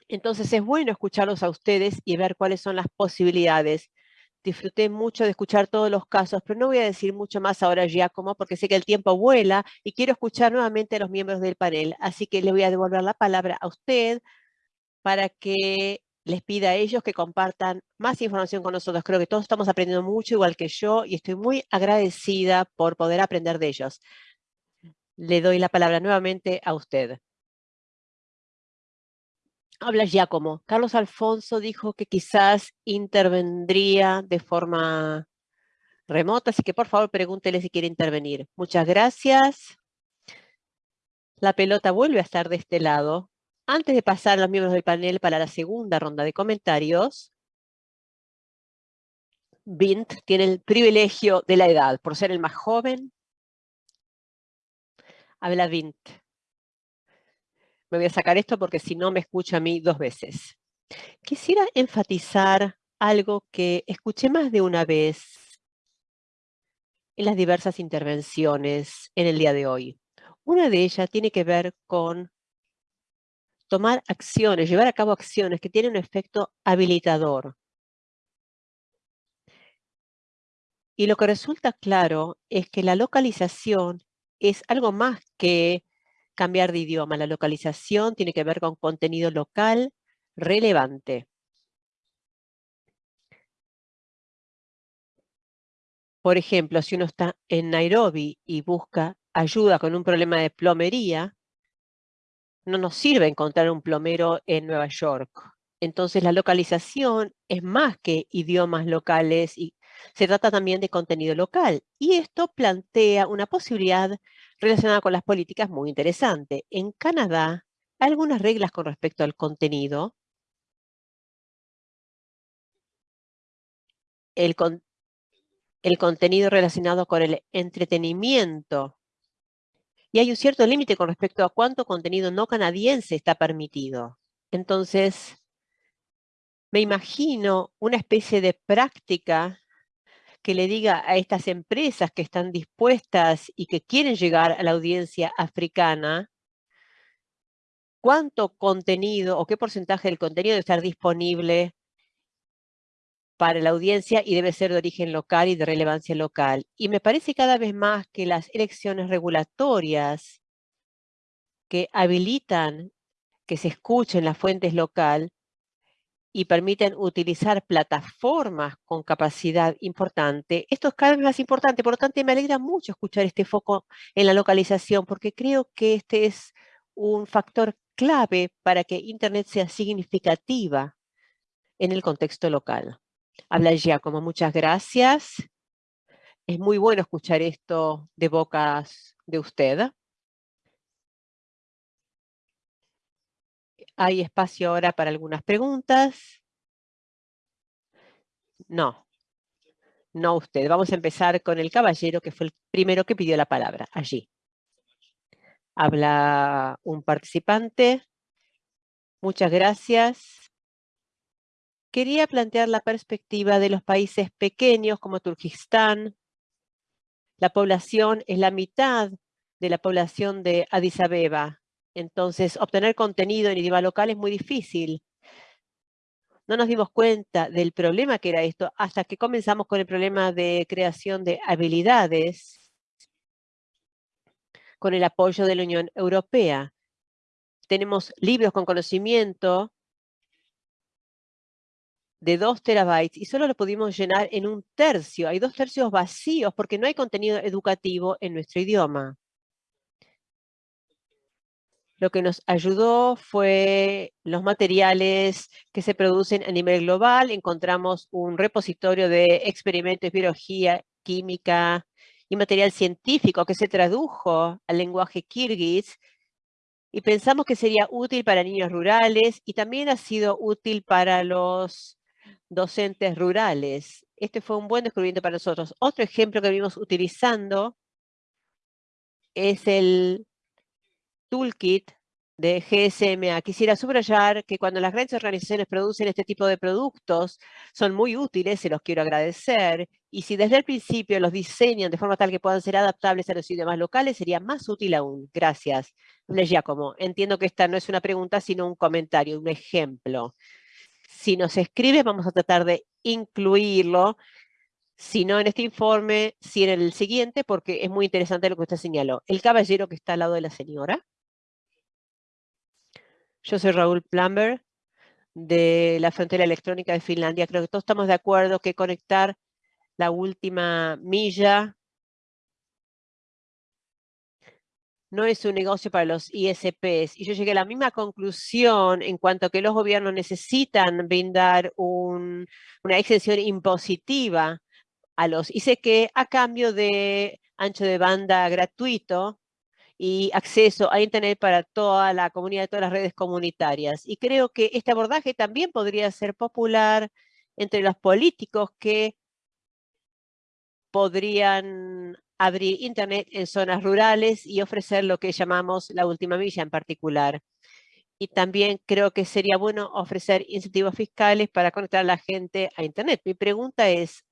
Entonces es bueno escucharlos a ustedes y ver cuáles son las posibilidades disfruté mucho de escuchar todos los casos, pero no voy a decir mucho más ahora, Giacomo, porque sé que el tiempo vuela y quiero escuchar nuevamente a los miembros del panel. Así que le voy a devolver la palabra a usted para que les pida a ellos que compartan más información con nosotros. Creo que todos estamos aprendiendo mucho, igual que yo, y estoy muy agradecida por poder aprender de ellos. Le doy la palabra nuevamente a usted. Habla Giacomo. Carlos Alfonso dijo que quizás intervendría de forma remota, así que por favor pregúntele si quiere intervenir. Muchas gracias. La pelota vuelve a estar de este lado. Antes de pasar a los miembros del panel para la segunda ronda de comentarios, Bint tiene el privilegio de la edad, por ser el más joven. Habla Bint me voy a sacar esto porque si no me escucha a mí dos veces. Quisiera enfatizar algo que escuché más de una vez en las diversas intervenciones en el día de hoy. Una de ellas tiene que ver con tomar acciones, llevar a cabo acciones que tienen un efecto habilitador. Y lo que resulta claro es que la localización es algo más que cambiar de idioma. La localización tiene que ver con contenido local relevante. Por ejemplo, si uno está en Nairobi y busca ayuda con un problema de plomería, no nos sirve encontrar un plomero en Nueva York. Entonces la localización es más que idiomas locales y se trata también de contenido local. Y esto plantea una posibilidad relacionada con las políticas muy interesante. En Canadá, hay algunas reglas con respecto al contenido. El, el contenido relacionado con el entretenimiento. Y hay un cierto límite con respecto a cuánto contenido no canadiense está permitido. Entonces, me imagino una especie de práctica que le diga a estas empresas que están dispuestas y que quieren llegar a la audiencia africana, cuánto contenido o qué porcentaje del contenido debe estar disponible para la audiencia y debe ser de origen local y de relevancia local. Y me parece cada vez más que las elecciones regulatorias que habilitan que se escuchen las fuentes local y permiten utilizar plataformas con capacidad importante, esto es cada vez más importante. Por lo tanto, me alegra mucho escuchar este foco en la localización, porque creo que este es un factor clave para que Internet sea significativa en el contexto local. Habla Giacomo, muchas gracias. Es muy bueno escuchar esto de bocas de usted. ¿Hay espacio ahora para algunas preguntas? No. No usted. Vamos a empezar con el caballero, que fue el primero que pidió la palabra, allí. Habla un participante. Muchas gracias. Quería plantear la perspectiva de los países pequeños como Turquistán. La población es la mitad de la población de Addis Abeba. Entonces, obtener contenido en idioma local es muy difícil. No nos dimos cuenta del problema que era esto hasta que comenzamos con el problema de creación de habilidades con el apoyo de la Unión Europea. Tenemos libros con conocimiento de 2 terabytes y solo lo pudimos llenar en un tercio. Hay dos tercios vacíos porque no hay contenido educativo en nuestro idioma. Lo que nos ayudó fue los materiales que se producen a nivel global. Encontramos un repositorio de experimentos, biología, química y material científico que se tradujo al lenguaje kirguís y pensamos que sería útil para niños rurales y también ha sido útil para los docentes rurales. Este fue un buen descubrimiento para nosotros. Otro ejemplo que vimos utilizando es el toolkit de GSMA. Quisiera subrayar que cuando las grandes organizaciones producen este tipo de productos, son muy útiles, se los quiero agradecer, y si desde el principio los diseñan de forma tal que puedan ser adaptables a los idiomas locales, sería más útil aún. Gracias. Les Giacomo, entiendo que esta no es una pregunta, sino un comentario, un ejemplo. Si nos escribe, vamos a tratar de incluirlo, si no en este informe, si en el siguiente, porque es muy interesante lo que usted señaló. El caballero que está al lado de la señora. Yo soy Raúl Plumber de la frontera electrónica de Finlandia. Creo que todos estamos de acuerdo que conectar la última milla no es un negocio para los ISPs. Y yo llegué a la misma conclusión en cuanto a que los gobiernos necesitan brindar una exención impositiva a los ICQ a cambio de ancho de banda gratuito y acceso a Internet para toda la comunidad, todas las redes comunitarias. Y creo que este abordaje también podría ser popular entre los políticos que podrían abrir Internet en zonas rurales y ofrecer lo que llamamos la última milla en particular. Y también creo que sería bueno ofrecer incentivos fiscales para conectar a la gente a Internet. Mi pregunta es,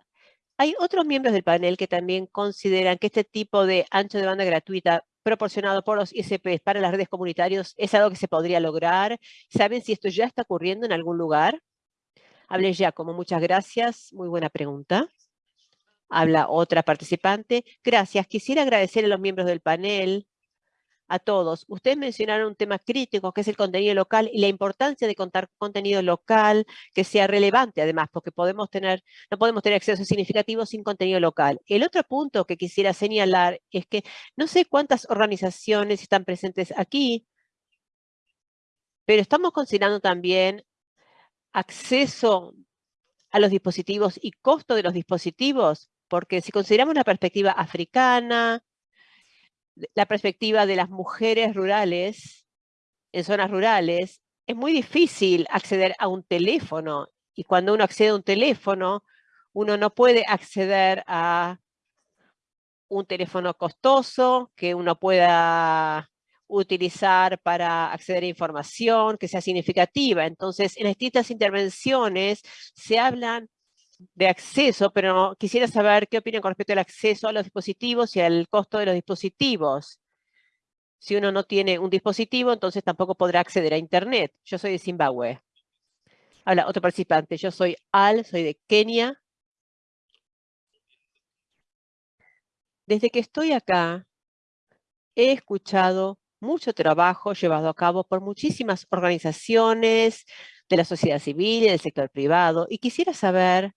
¿hay otros miembros del panel que también consideran que este tipo de ancho de banda gratuita proporcionado por los ISPs para las redes comunitarias es algo que se podría lograr? ¿Saben si esto ya está ocurriendo en algún lugar? Hablé ya, como muchas gracias. Muy buena pregunta. Habla otra participante. Gracias. Quisiera agradecer a los miembros del panel a todos. Ustedes mencionaron un tema crítico que es el contenido local y la importancia de contar contenido local que sea relevante además, porque podemos tener, no podemos tener acceso significativo sin contenido local. El otro punto que quisiera señalar es que no sé cuántas organizaciones están presentes aquí, pero estamos considerando también acceso a los dispositivos y costo de los dispositivos, porque si consideramos la perspectiva africana, la perspectiva de las mujeres rurales, en zonas rurales, es muy difícil acceder a un teléfono. Y cuando uno accede a un teléfono, uno no puede acceder a un teléfono costoso que uno pueda utilizar para acceder a información que sea significativa. Entonces, en distintas intervenciones se hablan de acceso, pero quisiera saber qué opinan con respecto al acceso a los dispositivos y al costo de los dispositivos. Si uno no tiene un dispositivo, entonces tampoco podrá acceder a Internet. Yo soy de Zimbabue. Habla otro participante. Yo soy Al, soy de Kenia. Desde que estoy acá, he escuchado mucho trabajo llevado a cabo por muchísimas organizaciones de la sociedad civil y del sector privado. Y quisiera saber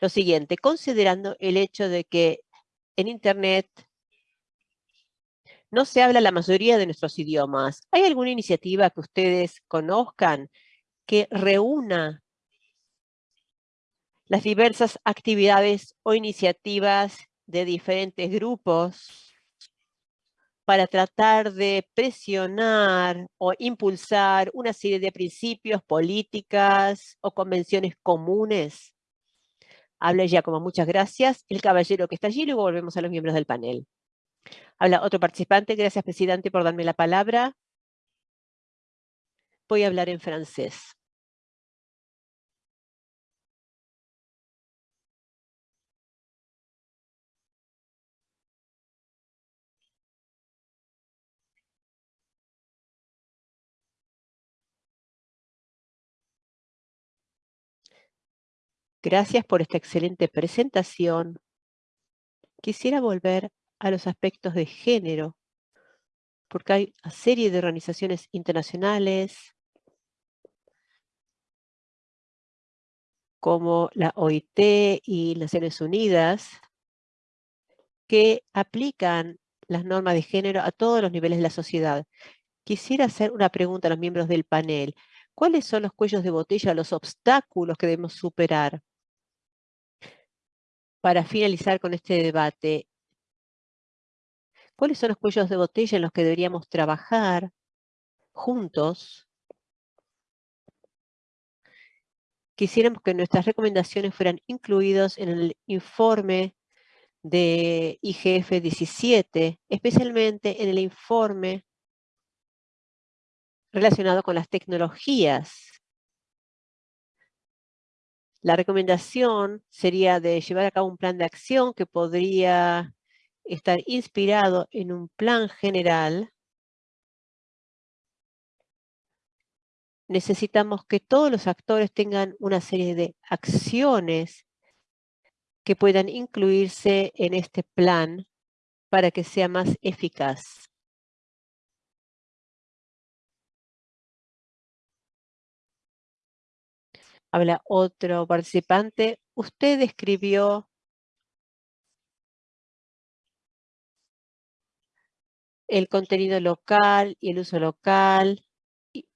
lo siguiente, considerando el hecho de que en Internet no se habla la mayoría de nuestros idiomas, ¿hay alguna iniciativa que ustedes conozcan que reúna las diversas actividades o iniciativas de diferentes grupos para tratar de presionar o impulsar una serie de principios, políticas o convenciones comunes Habla ya como muchas gracias. El caballero que está allí, luego volvemos a los miembros del panel. Habla otro participante. Gracias, presidente, por darme la palabra. Voy a hablar en francés. Gracias por esta excelente presentación. Quisiera volver a los aspectos de género, porque hay una serie de organizaciones internacionales como la OIT y Naciones Unidas, que aplican las normas de género a todos los niveles de la sociedad. Quisiera hacer una pregunta a los miembros del panel. ¿Cuáles son los cuellos de botella, los obstáculos que debemos superar? Para finalizar con este debate, ¿cuáles son los cuellos de botella en los que deberíamos trabajar juntos? Quisiéramos que nuestras recomendaciones fueran incluidos en el informe de IGF 17, especialmente en el informe relacionado con las tecnologías. La recomendación sería de llevar a cabo un plan de acción que podría estar inspirado en un plan general. Necesitamos que todos los actores tengan una serie de acciones que puedan incluirse en este plan para que sea más eficaz. Habla otro participante. Usted describió el contenido local y el uso local y,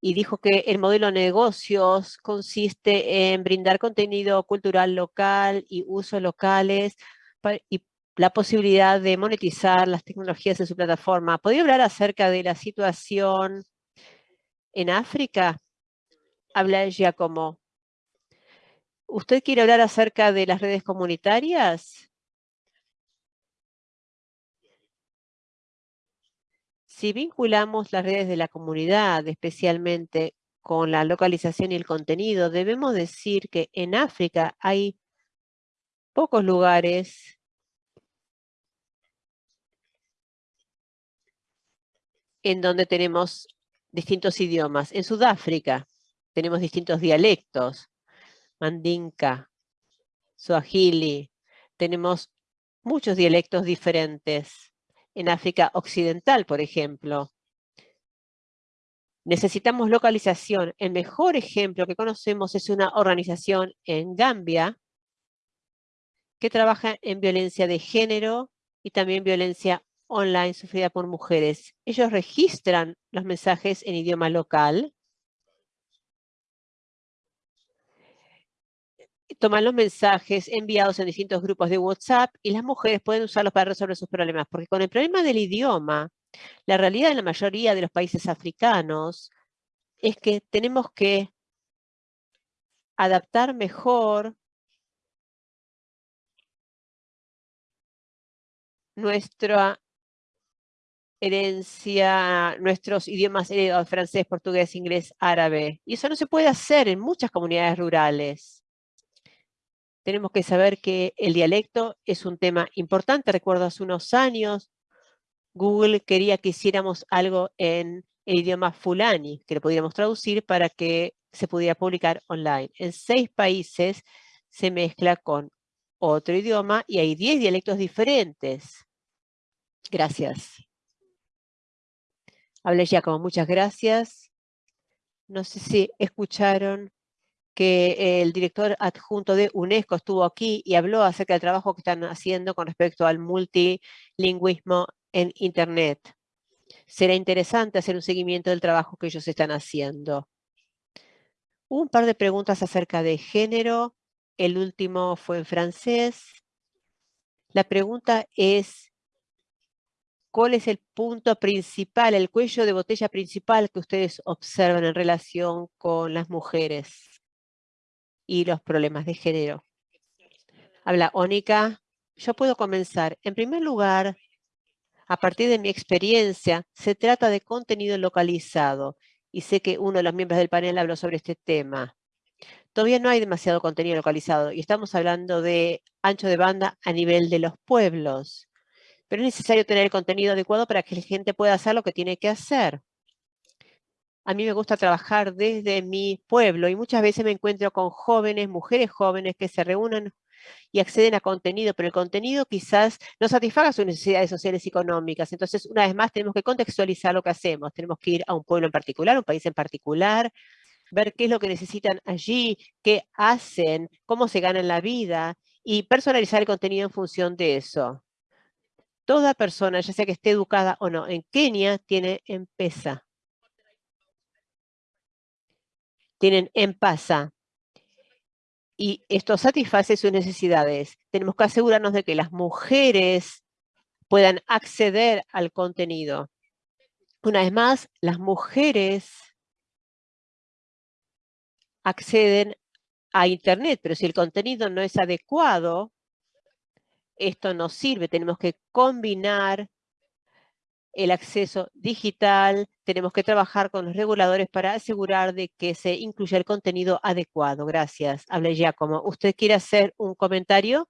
y dijo que el modelo de negocios consiste en brindar contenido cultural local y usos locales y la posibilidad de monetizar las tecnologías en su plataforma. ¿Podría hablar acerca de la situación en África? Habla como ¿Usted quiere hablar acerca de las redes comunitarias? Si vinculamos las redes de la comunidad, especialmente con la localización y el contenido, debemos decir que en África hay pocos lugares en donde tenemos distintos idiomas. En Sudáfrica, tenemos distintos dialectos, mandinka, swahili, tenemos muchos dialectos diferentes. En África Occidental, por ejemplo, necesitamos localización. El mejor ejemplo que conocemos es una organización en Gambia que trabaja en violencia de género y también violencia online sufrida por mujeres. Ellos registran los mensajes en idioma local toman los mensajes enviados en distintos grupos de WhatsApp y las mujeres pueden usarlos para resolver sus problemas. Porque con el problema del idioma, la realidad en la mayoría de los países africanos es que tenemos que adaptar mejor nuestra herencia, nuestros idiomas heredados, francés, portugués, inglés, árabe. Y eso no se puede hacer en muchas comunidades rurales tenemos que saber que el dialecto es un tema importante. Recuerdo hace unos años, Google quería que hiciéramos algo en el idioma fulani, que lo pudiéramos traducir para que se pudiera publicar online. En seis países se mezcla con otro idioma y hay diez dialectos diferentes. Gracias. Hablé ya como muchas gracias. No sé si escucharon que el director adjunto de UNESCO estuvo aquí y habló acerca del trabajo que están haciendo con respecto al multilingüismo en Internet. Será interesante hacer un seguimiento del trabajo que ellos están haciendo. un par de preguntas acerca de género. El último fue en francés. La pregunta es, ¿cuál es el punto principal, el cuello de botella principal que ustedes observan en relación con las mujeres? Y los problemas de género. Habla Ónica. Yo puedo comenzar. En primer lugar, a partir de mi experiencia, se trata de contenido localizado. Y sé que uno de los miembros del panel habló sobre este tema. Todavía no hay demasiado contenido localizado y estamos hablando de ancho de banda a nivel de los pueblos. Pero es necesario tener el contenido adecuado para que la gente pueda hacer lo que tiene que hacer. A mí me gusta trabajar desde mi pueblo y muchas veces me encuentro con jóvenes, mujeres jóvenes que se reúnen y acceden a contenido, pero el contenido quizás no satisfaga sus necesidades sociales y económicas. Entonces, una vez más, tenemos que contextualizar lo que hacemos. Tenemos que ir a un pueblo en particular, un país en particular, ver qué es lo que necesitan allí, qué hacen, cómo se ganan la vida y personalizar el contenido en función de eso. Toda persona, ya sea que esté educada o no, en Kenia tiene M-Pesa. Tienen M-Pasa. Y esto satisface sus necesidades. Tenemos que asegurarnos de que las mujeres puedan acceder al contenido. Una vez más, las mujeres acceden a Internet, pero si el contenido no es adecuado, esto no sirve. Tenemos que combinar el acceso digital, tenemos que trabajar con los reguladores para asegurar de que se incluya el contenido adecuado. Gracias. Habla Giacomo. ¿Usted quiere hacer un comentario?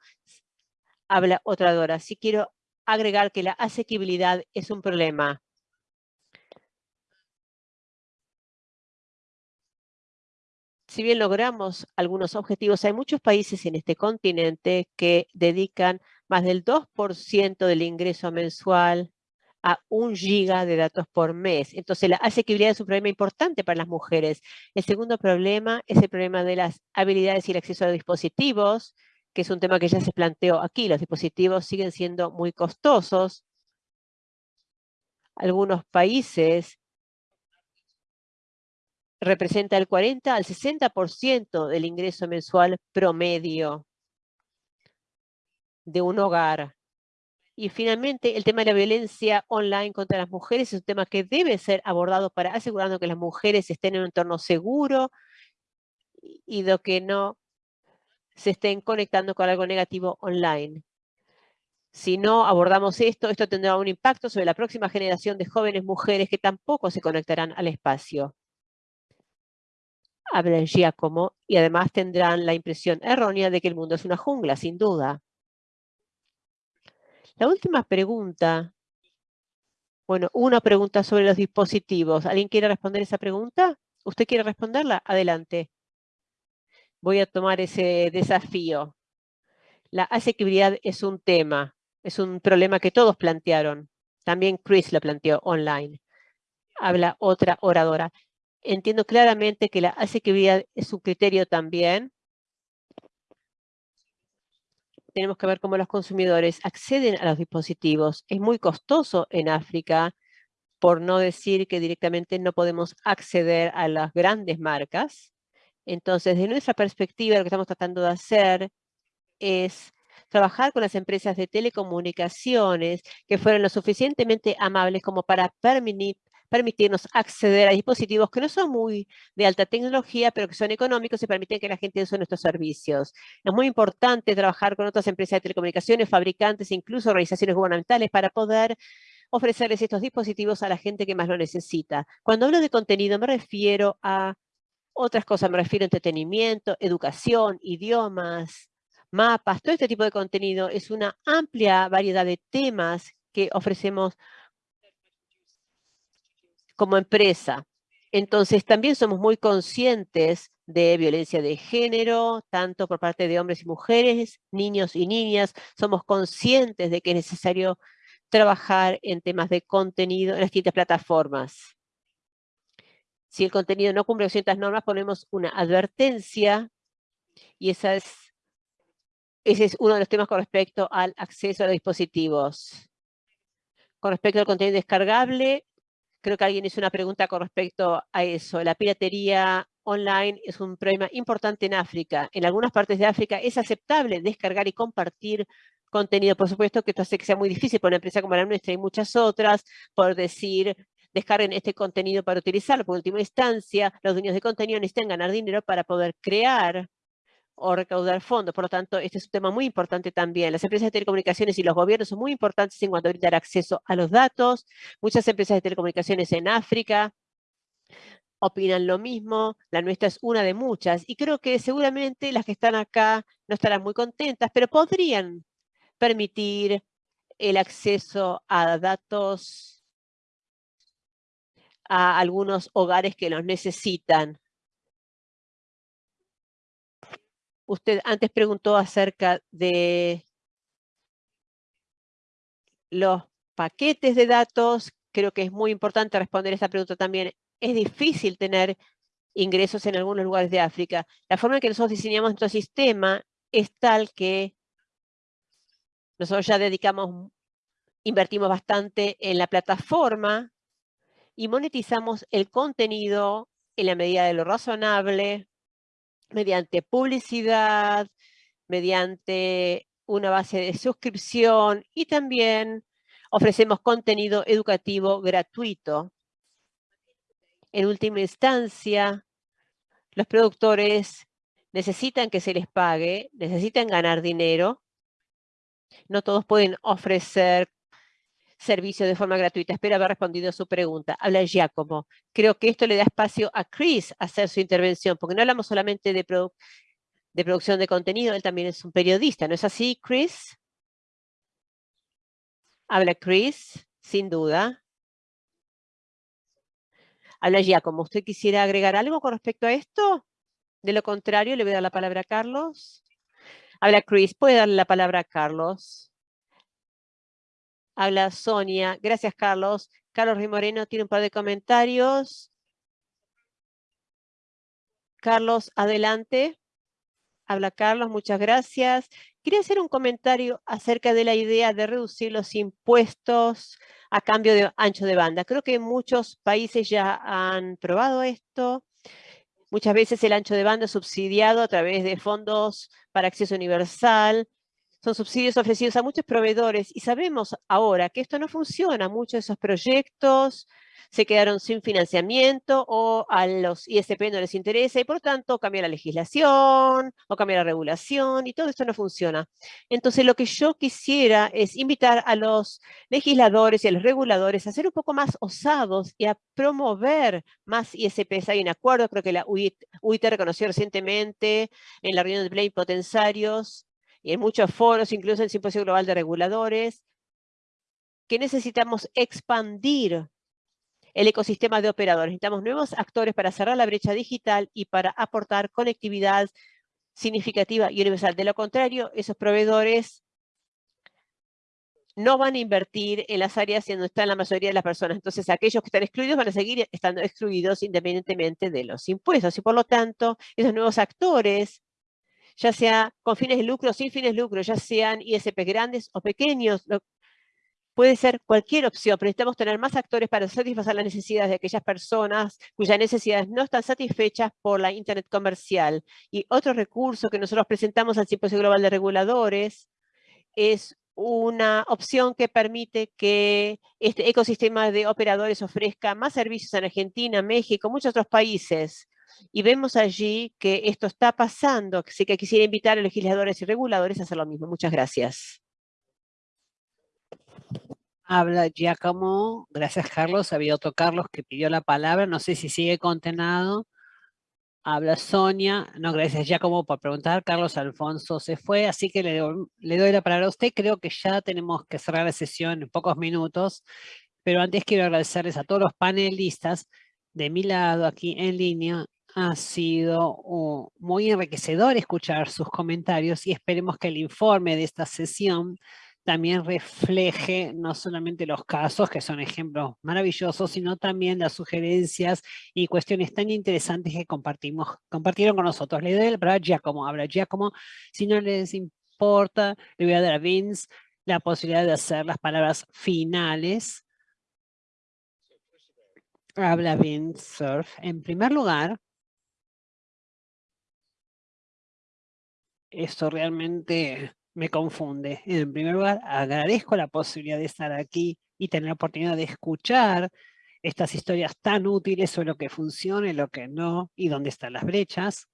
Habla otra Dora. Sí quiero agregar que la asequibilidad es un problema. Si bien logramos algunos objetivos, hay muchos países en este continente que dedican más del 2% del ingreso mensual a un giga de datos por mes. Entonces, la asequibilidad es un problema importante para las mujeres. El segundo problema es el problema de las habilidades y el acceso a los dispositivos, que es un tema que ya se planteó aquí. Los dispositivos siguen siendo muy costosos. Algunos países representa el 40 al 60% del ingreso mensual promedio de un hogar. Y finalmente, el tema de la violencia online contra las mujeres es un tema que debe ser abordado para asegurarnos que las mujeres estén en un entorno seguro y de que no se estén conectando con algo negativo online. Si no abordamos esto, esto tendrá un impacto sobre la próxima generación de jóvenes mujeres que tampoco se conectarán al espacio hablan Giacomo y además tendrán la impresión errónea de que el mundo es una jungla, sin duda. La última pregunta, bueno, una pregunta sobre los dispositivos. ¿Alguien quiere responder esa pregunta? ¿Usted quiere responderla? Adelante. Voy a tomar ese desafío. La asequibilidad es un tema, es un problema que todos plantearon. También Chris lo planteó online. Habla otra oradora. Entiendo claramente que la asequibilidad es un criterio también. Tenemos que ver cómo los consumidores acceden a los dispositivos. Es muy costoso en África, por no decir que directamente no podemos acceder a las grandes marcas. Entonces, de nuestra perspectiva, lo que estamos tratando de hacer es trabajar con las empresas de telecomunicaciones que fueron lo suficientemente amables como para permitir, permitirnos acceder a dispositivos que no son muy de alta tecnología, pero que son económicos y permiten que la gente use nuestros servicios. Es muy importante trabajar con otras empresas de telecomunicaciones, fabricantes, incluso organizaciones gubernamentales para poder ofrecerles estos dispositivos a la gente que más lo necesita. Cuando hablo de contenido me refiero a otras cosas, me refiero a entretenimiento, educación, idiomas, mapas, todo este tipo de contenido es una amplia variedad de temas que ofrecemos como empresa. Entonces, también somos muy conscientes de violencia de género, tanto por parte de hombres y mujeres, niños y niñas. Somos conscientes de que es necesario trabajar en temas de contenido en las distintas plataformas. Si el contenido no cumple ciertas normas, ponemos una advertencia y esa es, ese es uno de los temas con respecto al acceso a los dispositivos. Con respecto al contenido descargable, Creo que alguien hizo una pregunta con respecto a eso. La piratería online es un problema importante en África. En algunas partes de África es aceptable descargar y compartir contenido. Por supuesto que esto hace que sea muy difícil para una empresa como la nuestra y muchas otras por decir descarguen este contenido para utilizarlo. Por última instancia, los dueños de contenido necesitan ganar dinero para poder crear o recaudar fondos. Por lo tanto, este es un tema muy importante también. Las empresas de telecomunicaciones y los gobiernos son muy importantes en cuanto a brindar acceso a los datos. Muchas empresas de telecomunicaciones en África opinan lo mismo. La nuestra es una de muchas. Y creo que seguramente las que están acá no estarán muy contentas, pero podrían permitir el acceso a datos a algunos hogares que los necesitan. Usted antes preguntó acerca de los paquetes de datos. Creo que es muy importante responder esa pregunta también. Es difícil tener ingresos en algunos lugares de África. La forma en que nosotros diseñamos nuestro sistema es tal que nosotros ya dedicamos, invertimos bastante en la plataforma y monetizamos el contenido en la medida de lo razonable, mediante publicidad, mediante una base de suscripción y también ofrecemos contenido educativo gratuito. En última instancia, los productores necesitan que se les pague, necesitan ganar dinero. No todos pueden ofrecer servicio de forma gratuita. Espero haber respondido a su pregunta. Habla Giacomo. Creo que esto le da espacio a Chris a hacer su intervención, porque no hablamos solamente de, de producción de contenido, él también es un periodista. ¿No es así, Chris? Habla Chris, sin duda. Habla Giacomo. ¿Usted quisiera agregar algo con respecto a esto? De lo contrario, le voy a dar la palabra a Carlos. Habla Chris. ¿Puede darle la palabra a Carlos? Habla Sonia. Gracias, Carlos. Carlos Rimoreno tiene un par de comentarios. Carlos, adelante. Habla Carlos, muchas gracias. Quería hacer un comentario acerca de la idea de reducir los impuestos a cambio de ancho de banda. Creo que muchos países ya han probado esto. Muchas veces el ancho de banda es subsidiado a través de fondos para acceso universal, son subsidios ofrecidos a muchos proveedores y sabemos ahora que esto no funciona. Muchos de esos proyectos se quedaron sin financiamiento o a los ISP no les interesa y por tanto cambia la legislación o cambia la regulación y todo esto no funciona. Entonces lo que yo quisiera es invitar a los legisladores y a los reguladores a ser un poco más osados y a promover más ISPs. Hay un acuerdo, creo que la UIT, reconoció recientemente en la reunión de plenipotensarios y en muchos foros, incluso en el Simposio Global de Reguladores, que necesitamos expandir el ecosistema de operadores. Necesitamos nuevos actores para cerrar la brecha digital y para aportar conectividad significativa y universal. De lo contrario, esos proveedores no van a invertir en las áreas donde están la mayoría de las personas. Entonces, aquellos que están excluidos van a seguir estando excluidos independientemente de los impuestos. Y por lo tanto, esos nuevos actores ya sea con fines de lucro o sin fines de lucro, ya sean ISP grandes o pequeños, puede ser cualquier opción, pero necesitamos tener más actores para satisfacer las necesidades de aquellas personas cuyas necesidades no están satisfechas por la Internet comercial. Y otro recurso que nosotros presentamos al Simposio Global de Reguladores es una opción que permite que este ecosistema de operadores ofrezca más servicios en Argentina, México, muchos otros países. Y vemos allí que esto está pasando, así que quisiera invitar a legisladores y reguladores a hacer lo mismo. Muchas gracias. Habla Giacomo. Gracias, Carlos. Había otro Carlos que pidió la palabra. No sé si sigue contenado. Habla Sonia. No, gracias Giacomo por preguntar. Carlos Alfonso se fue, así que le le doy la palabra a usted. Creo que ya tenemos que cerrar la sesión en pocos minutos. Pero antes quiero agradecerles a todos los panelistas de mi lado aquí en línea ha sido uh, muy enriquecedor escuchar sus comentarios y esperemos que el informe de esta sesión también refleje no solamente los casos, que son ejemplos maravillosos, sino también las sugerencias y cuestiones tan interesantes que compartimos, compartieron con nosotros. Le doy la palabra a Giacomo. Habla Giacomo. Si no les importa, le voy a dar a Vince la posibilidad de hacer las palabras finales. Habla Vince Surf. En primer lugar, esto realmente me confunde. En primer lugar, agradezco la posibilidad de estar aquí y tener la oportunidad de escuchar estas historias tan útiles sobre lo que funciona y lo que no, y dónde están las brechas.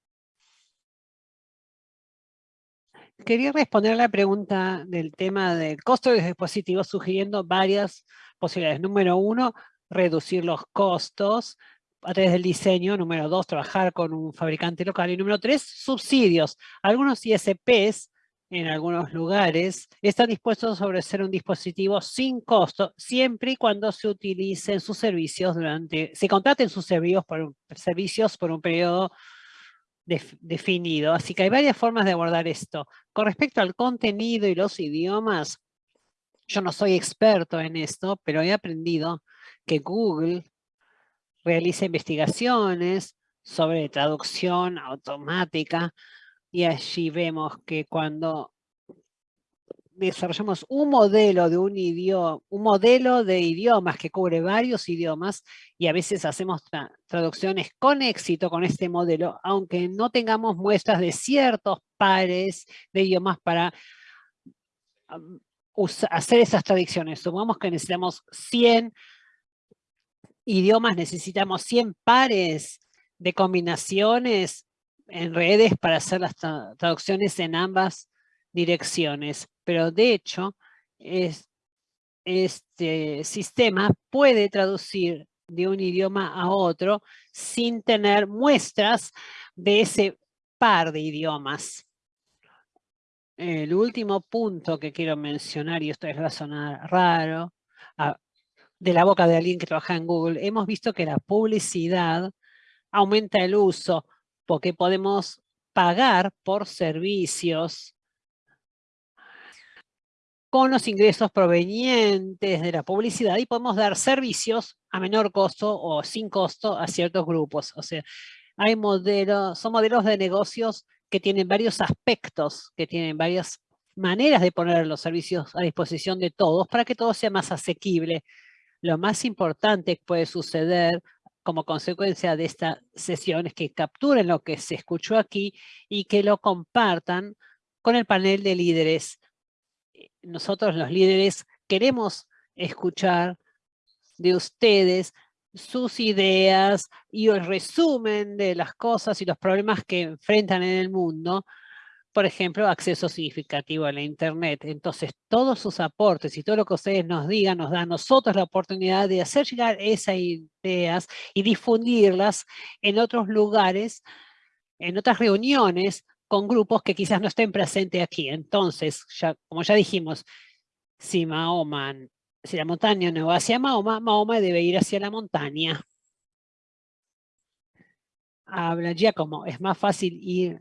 Quería responder a la pregunta del tema del costo de los dispositivos, sugiriendo varias posibilidades. Número uno, reducir los costos a través del diseño. Número dos, trabajar con un fabricante local. Y número tres, subsidios. Algunos ISPs en algunos lugares están dispuestos a ofrecer un dispositivo sin costo, siempre y cuando se utilicen sus servicios durante, se contraten sus servicios por un, servicios por un periodo definido. Así que hay varias formas de abordar esto. Con respecto al contenido y los idiomas, yo no soy experto en esto, pero he aprendido que Google realiza investigaciones sobre traducción automática y allí vemos que cuando desarrollamos un modelo de un idioma, un modelo de idiomas que cubre varios idiomas y a veces hacemos traducciones con éxito con este modelo, aunque no tengamos muestras de ciertos pares de idiomas para hacer esas traducciones. Supongamos que necesitamos 100 idiomas, necesitamos 100 pares de combinaciones en redes para hacer las traducciones en ambas direcciones. Pero de hecho, este sistema puede traducir de un idioma a otro sin tener muestras de ese par de idiomas. El último punto que quiero mencionar, y esto es va a sonar raro, de la boca de alguien que trabaja en Google, hemos visto que la publicidad aumenta el uso porque podemos pagar por servicios con los ingresos provenientes de la publicidad y podemos dar servicios a menor costo o sin costo a ciertos grupos. O sea, hay modelos, son modelos de negocios que tienen varios aspectos, que tienen varias maneras de poner los servicios a disposición de todos para que todo sea más asequible. Lo más importante que puede suceder como consecuencia de esta sesión es que capturen lo que se escuchó aquí y que lo compartan con el panel de líderes. Nosotros los líderes queremos escuchar de ustedes sus ideas y el resumen de las cosas y los problemas que enfrentan en el mundo, por ejemplo, acceso significativo a la Internet. Entonces, todos sus aportes y todo lo que ustedes nos digan nos da a nosotros la oportunidad de hacer llegar esas ideas y difundirlas en otros lugares, en otras reuniones, con grupos que quizás no estén presentes aquí. Entonces, ya, como ya dijimos, si Mahoma, si la montaña no va hacia Mahoma, Mahoma debe ir hacia la montaña. Habla como es más fácil ir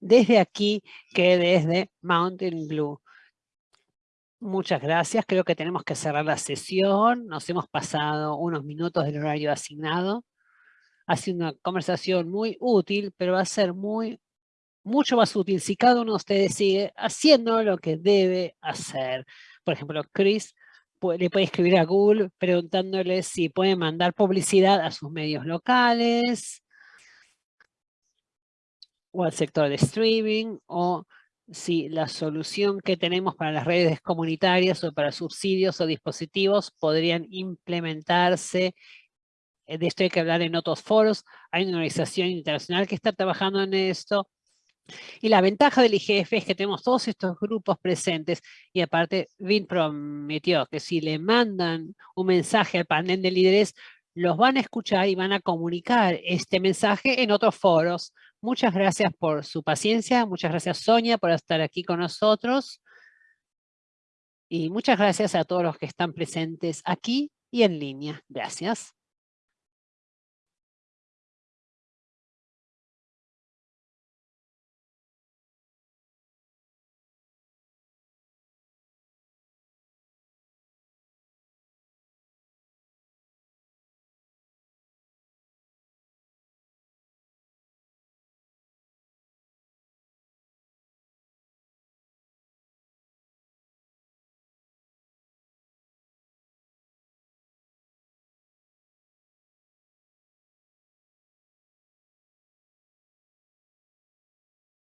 desde aquí que desde Mountain Blue. Muchas gracias, creo que tenemos que cerrar la sesión. Nos hemos pasado unos minutos del horario asignado. Ha sido una conversación muy útil, pero va a ser muy mucho más útil si cada uno de ustedes sigue haciendo lo que debe hacer. Por ejemplo, Chris le puede escribir a Google preguntándole si puede mandar publicidad a sus medios locales o al sector de streaming o si la solución que tenemos para las redes comunitarias o para subsidios o dispositivos podrían implementarse. Eh, de esto hay que hablar en otros foros. Hay una organización internacional que está trabajando en esto y la ventaja del IGF es que tenemos todos estos grupos presentes y aparte Vin prometió que si le mandan un mensaje al panel de líderes, los van a escuchar y van a comunicar este mensaje en otros foros. Muchas gracias por su paciencia, muchas gracias Sonia por estar aquí con nosotros. Y muchas gracias a todos los que están presentes aquí y en línea. Gracias.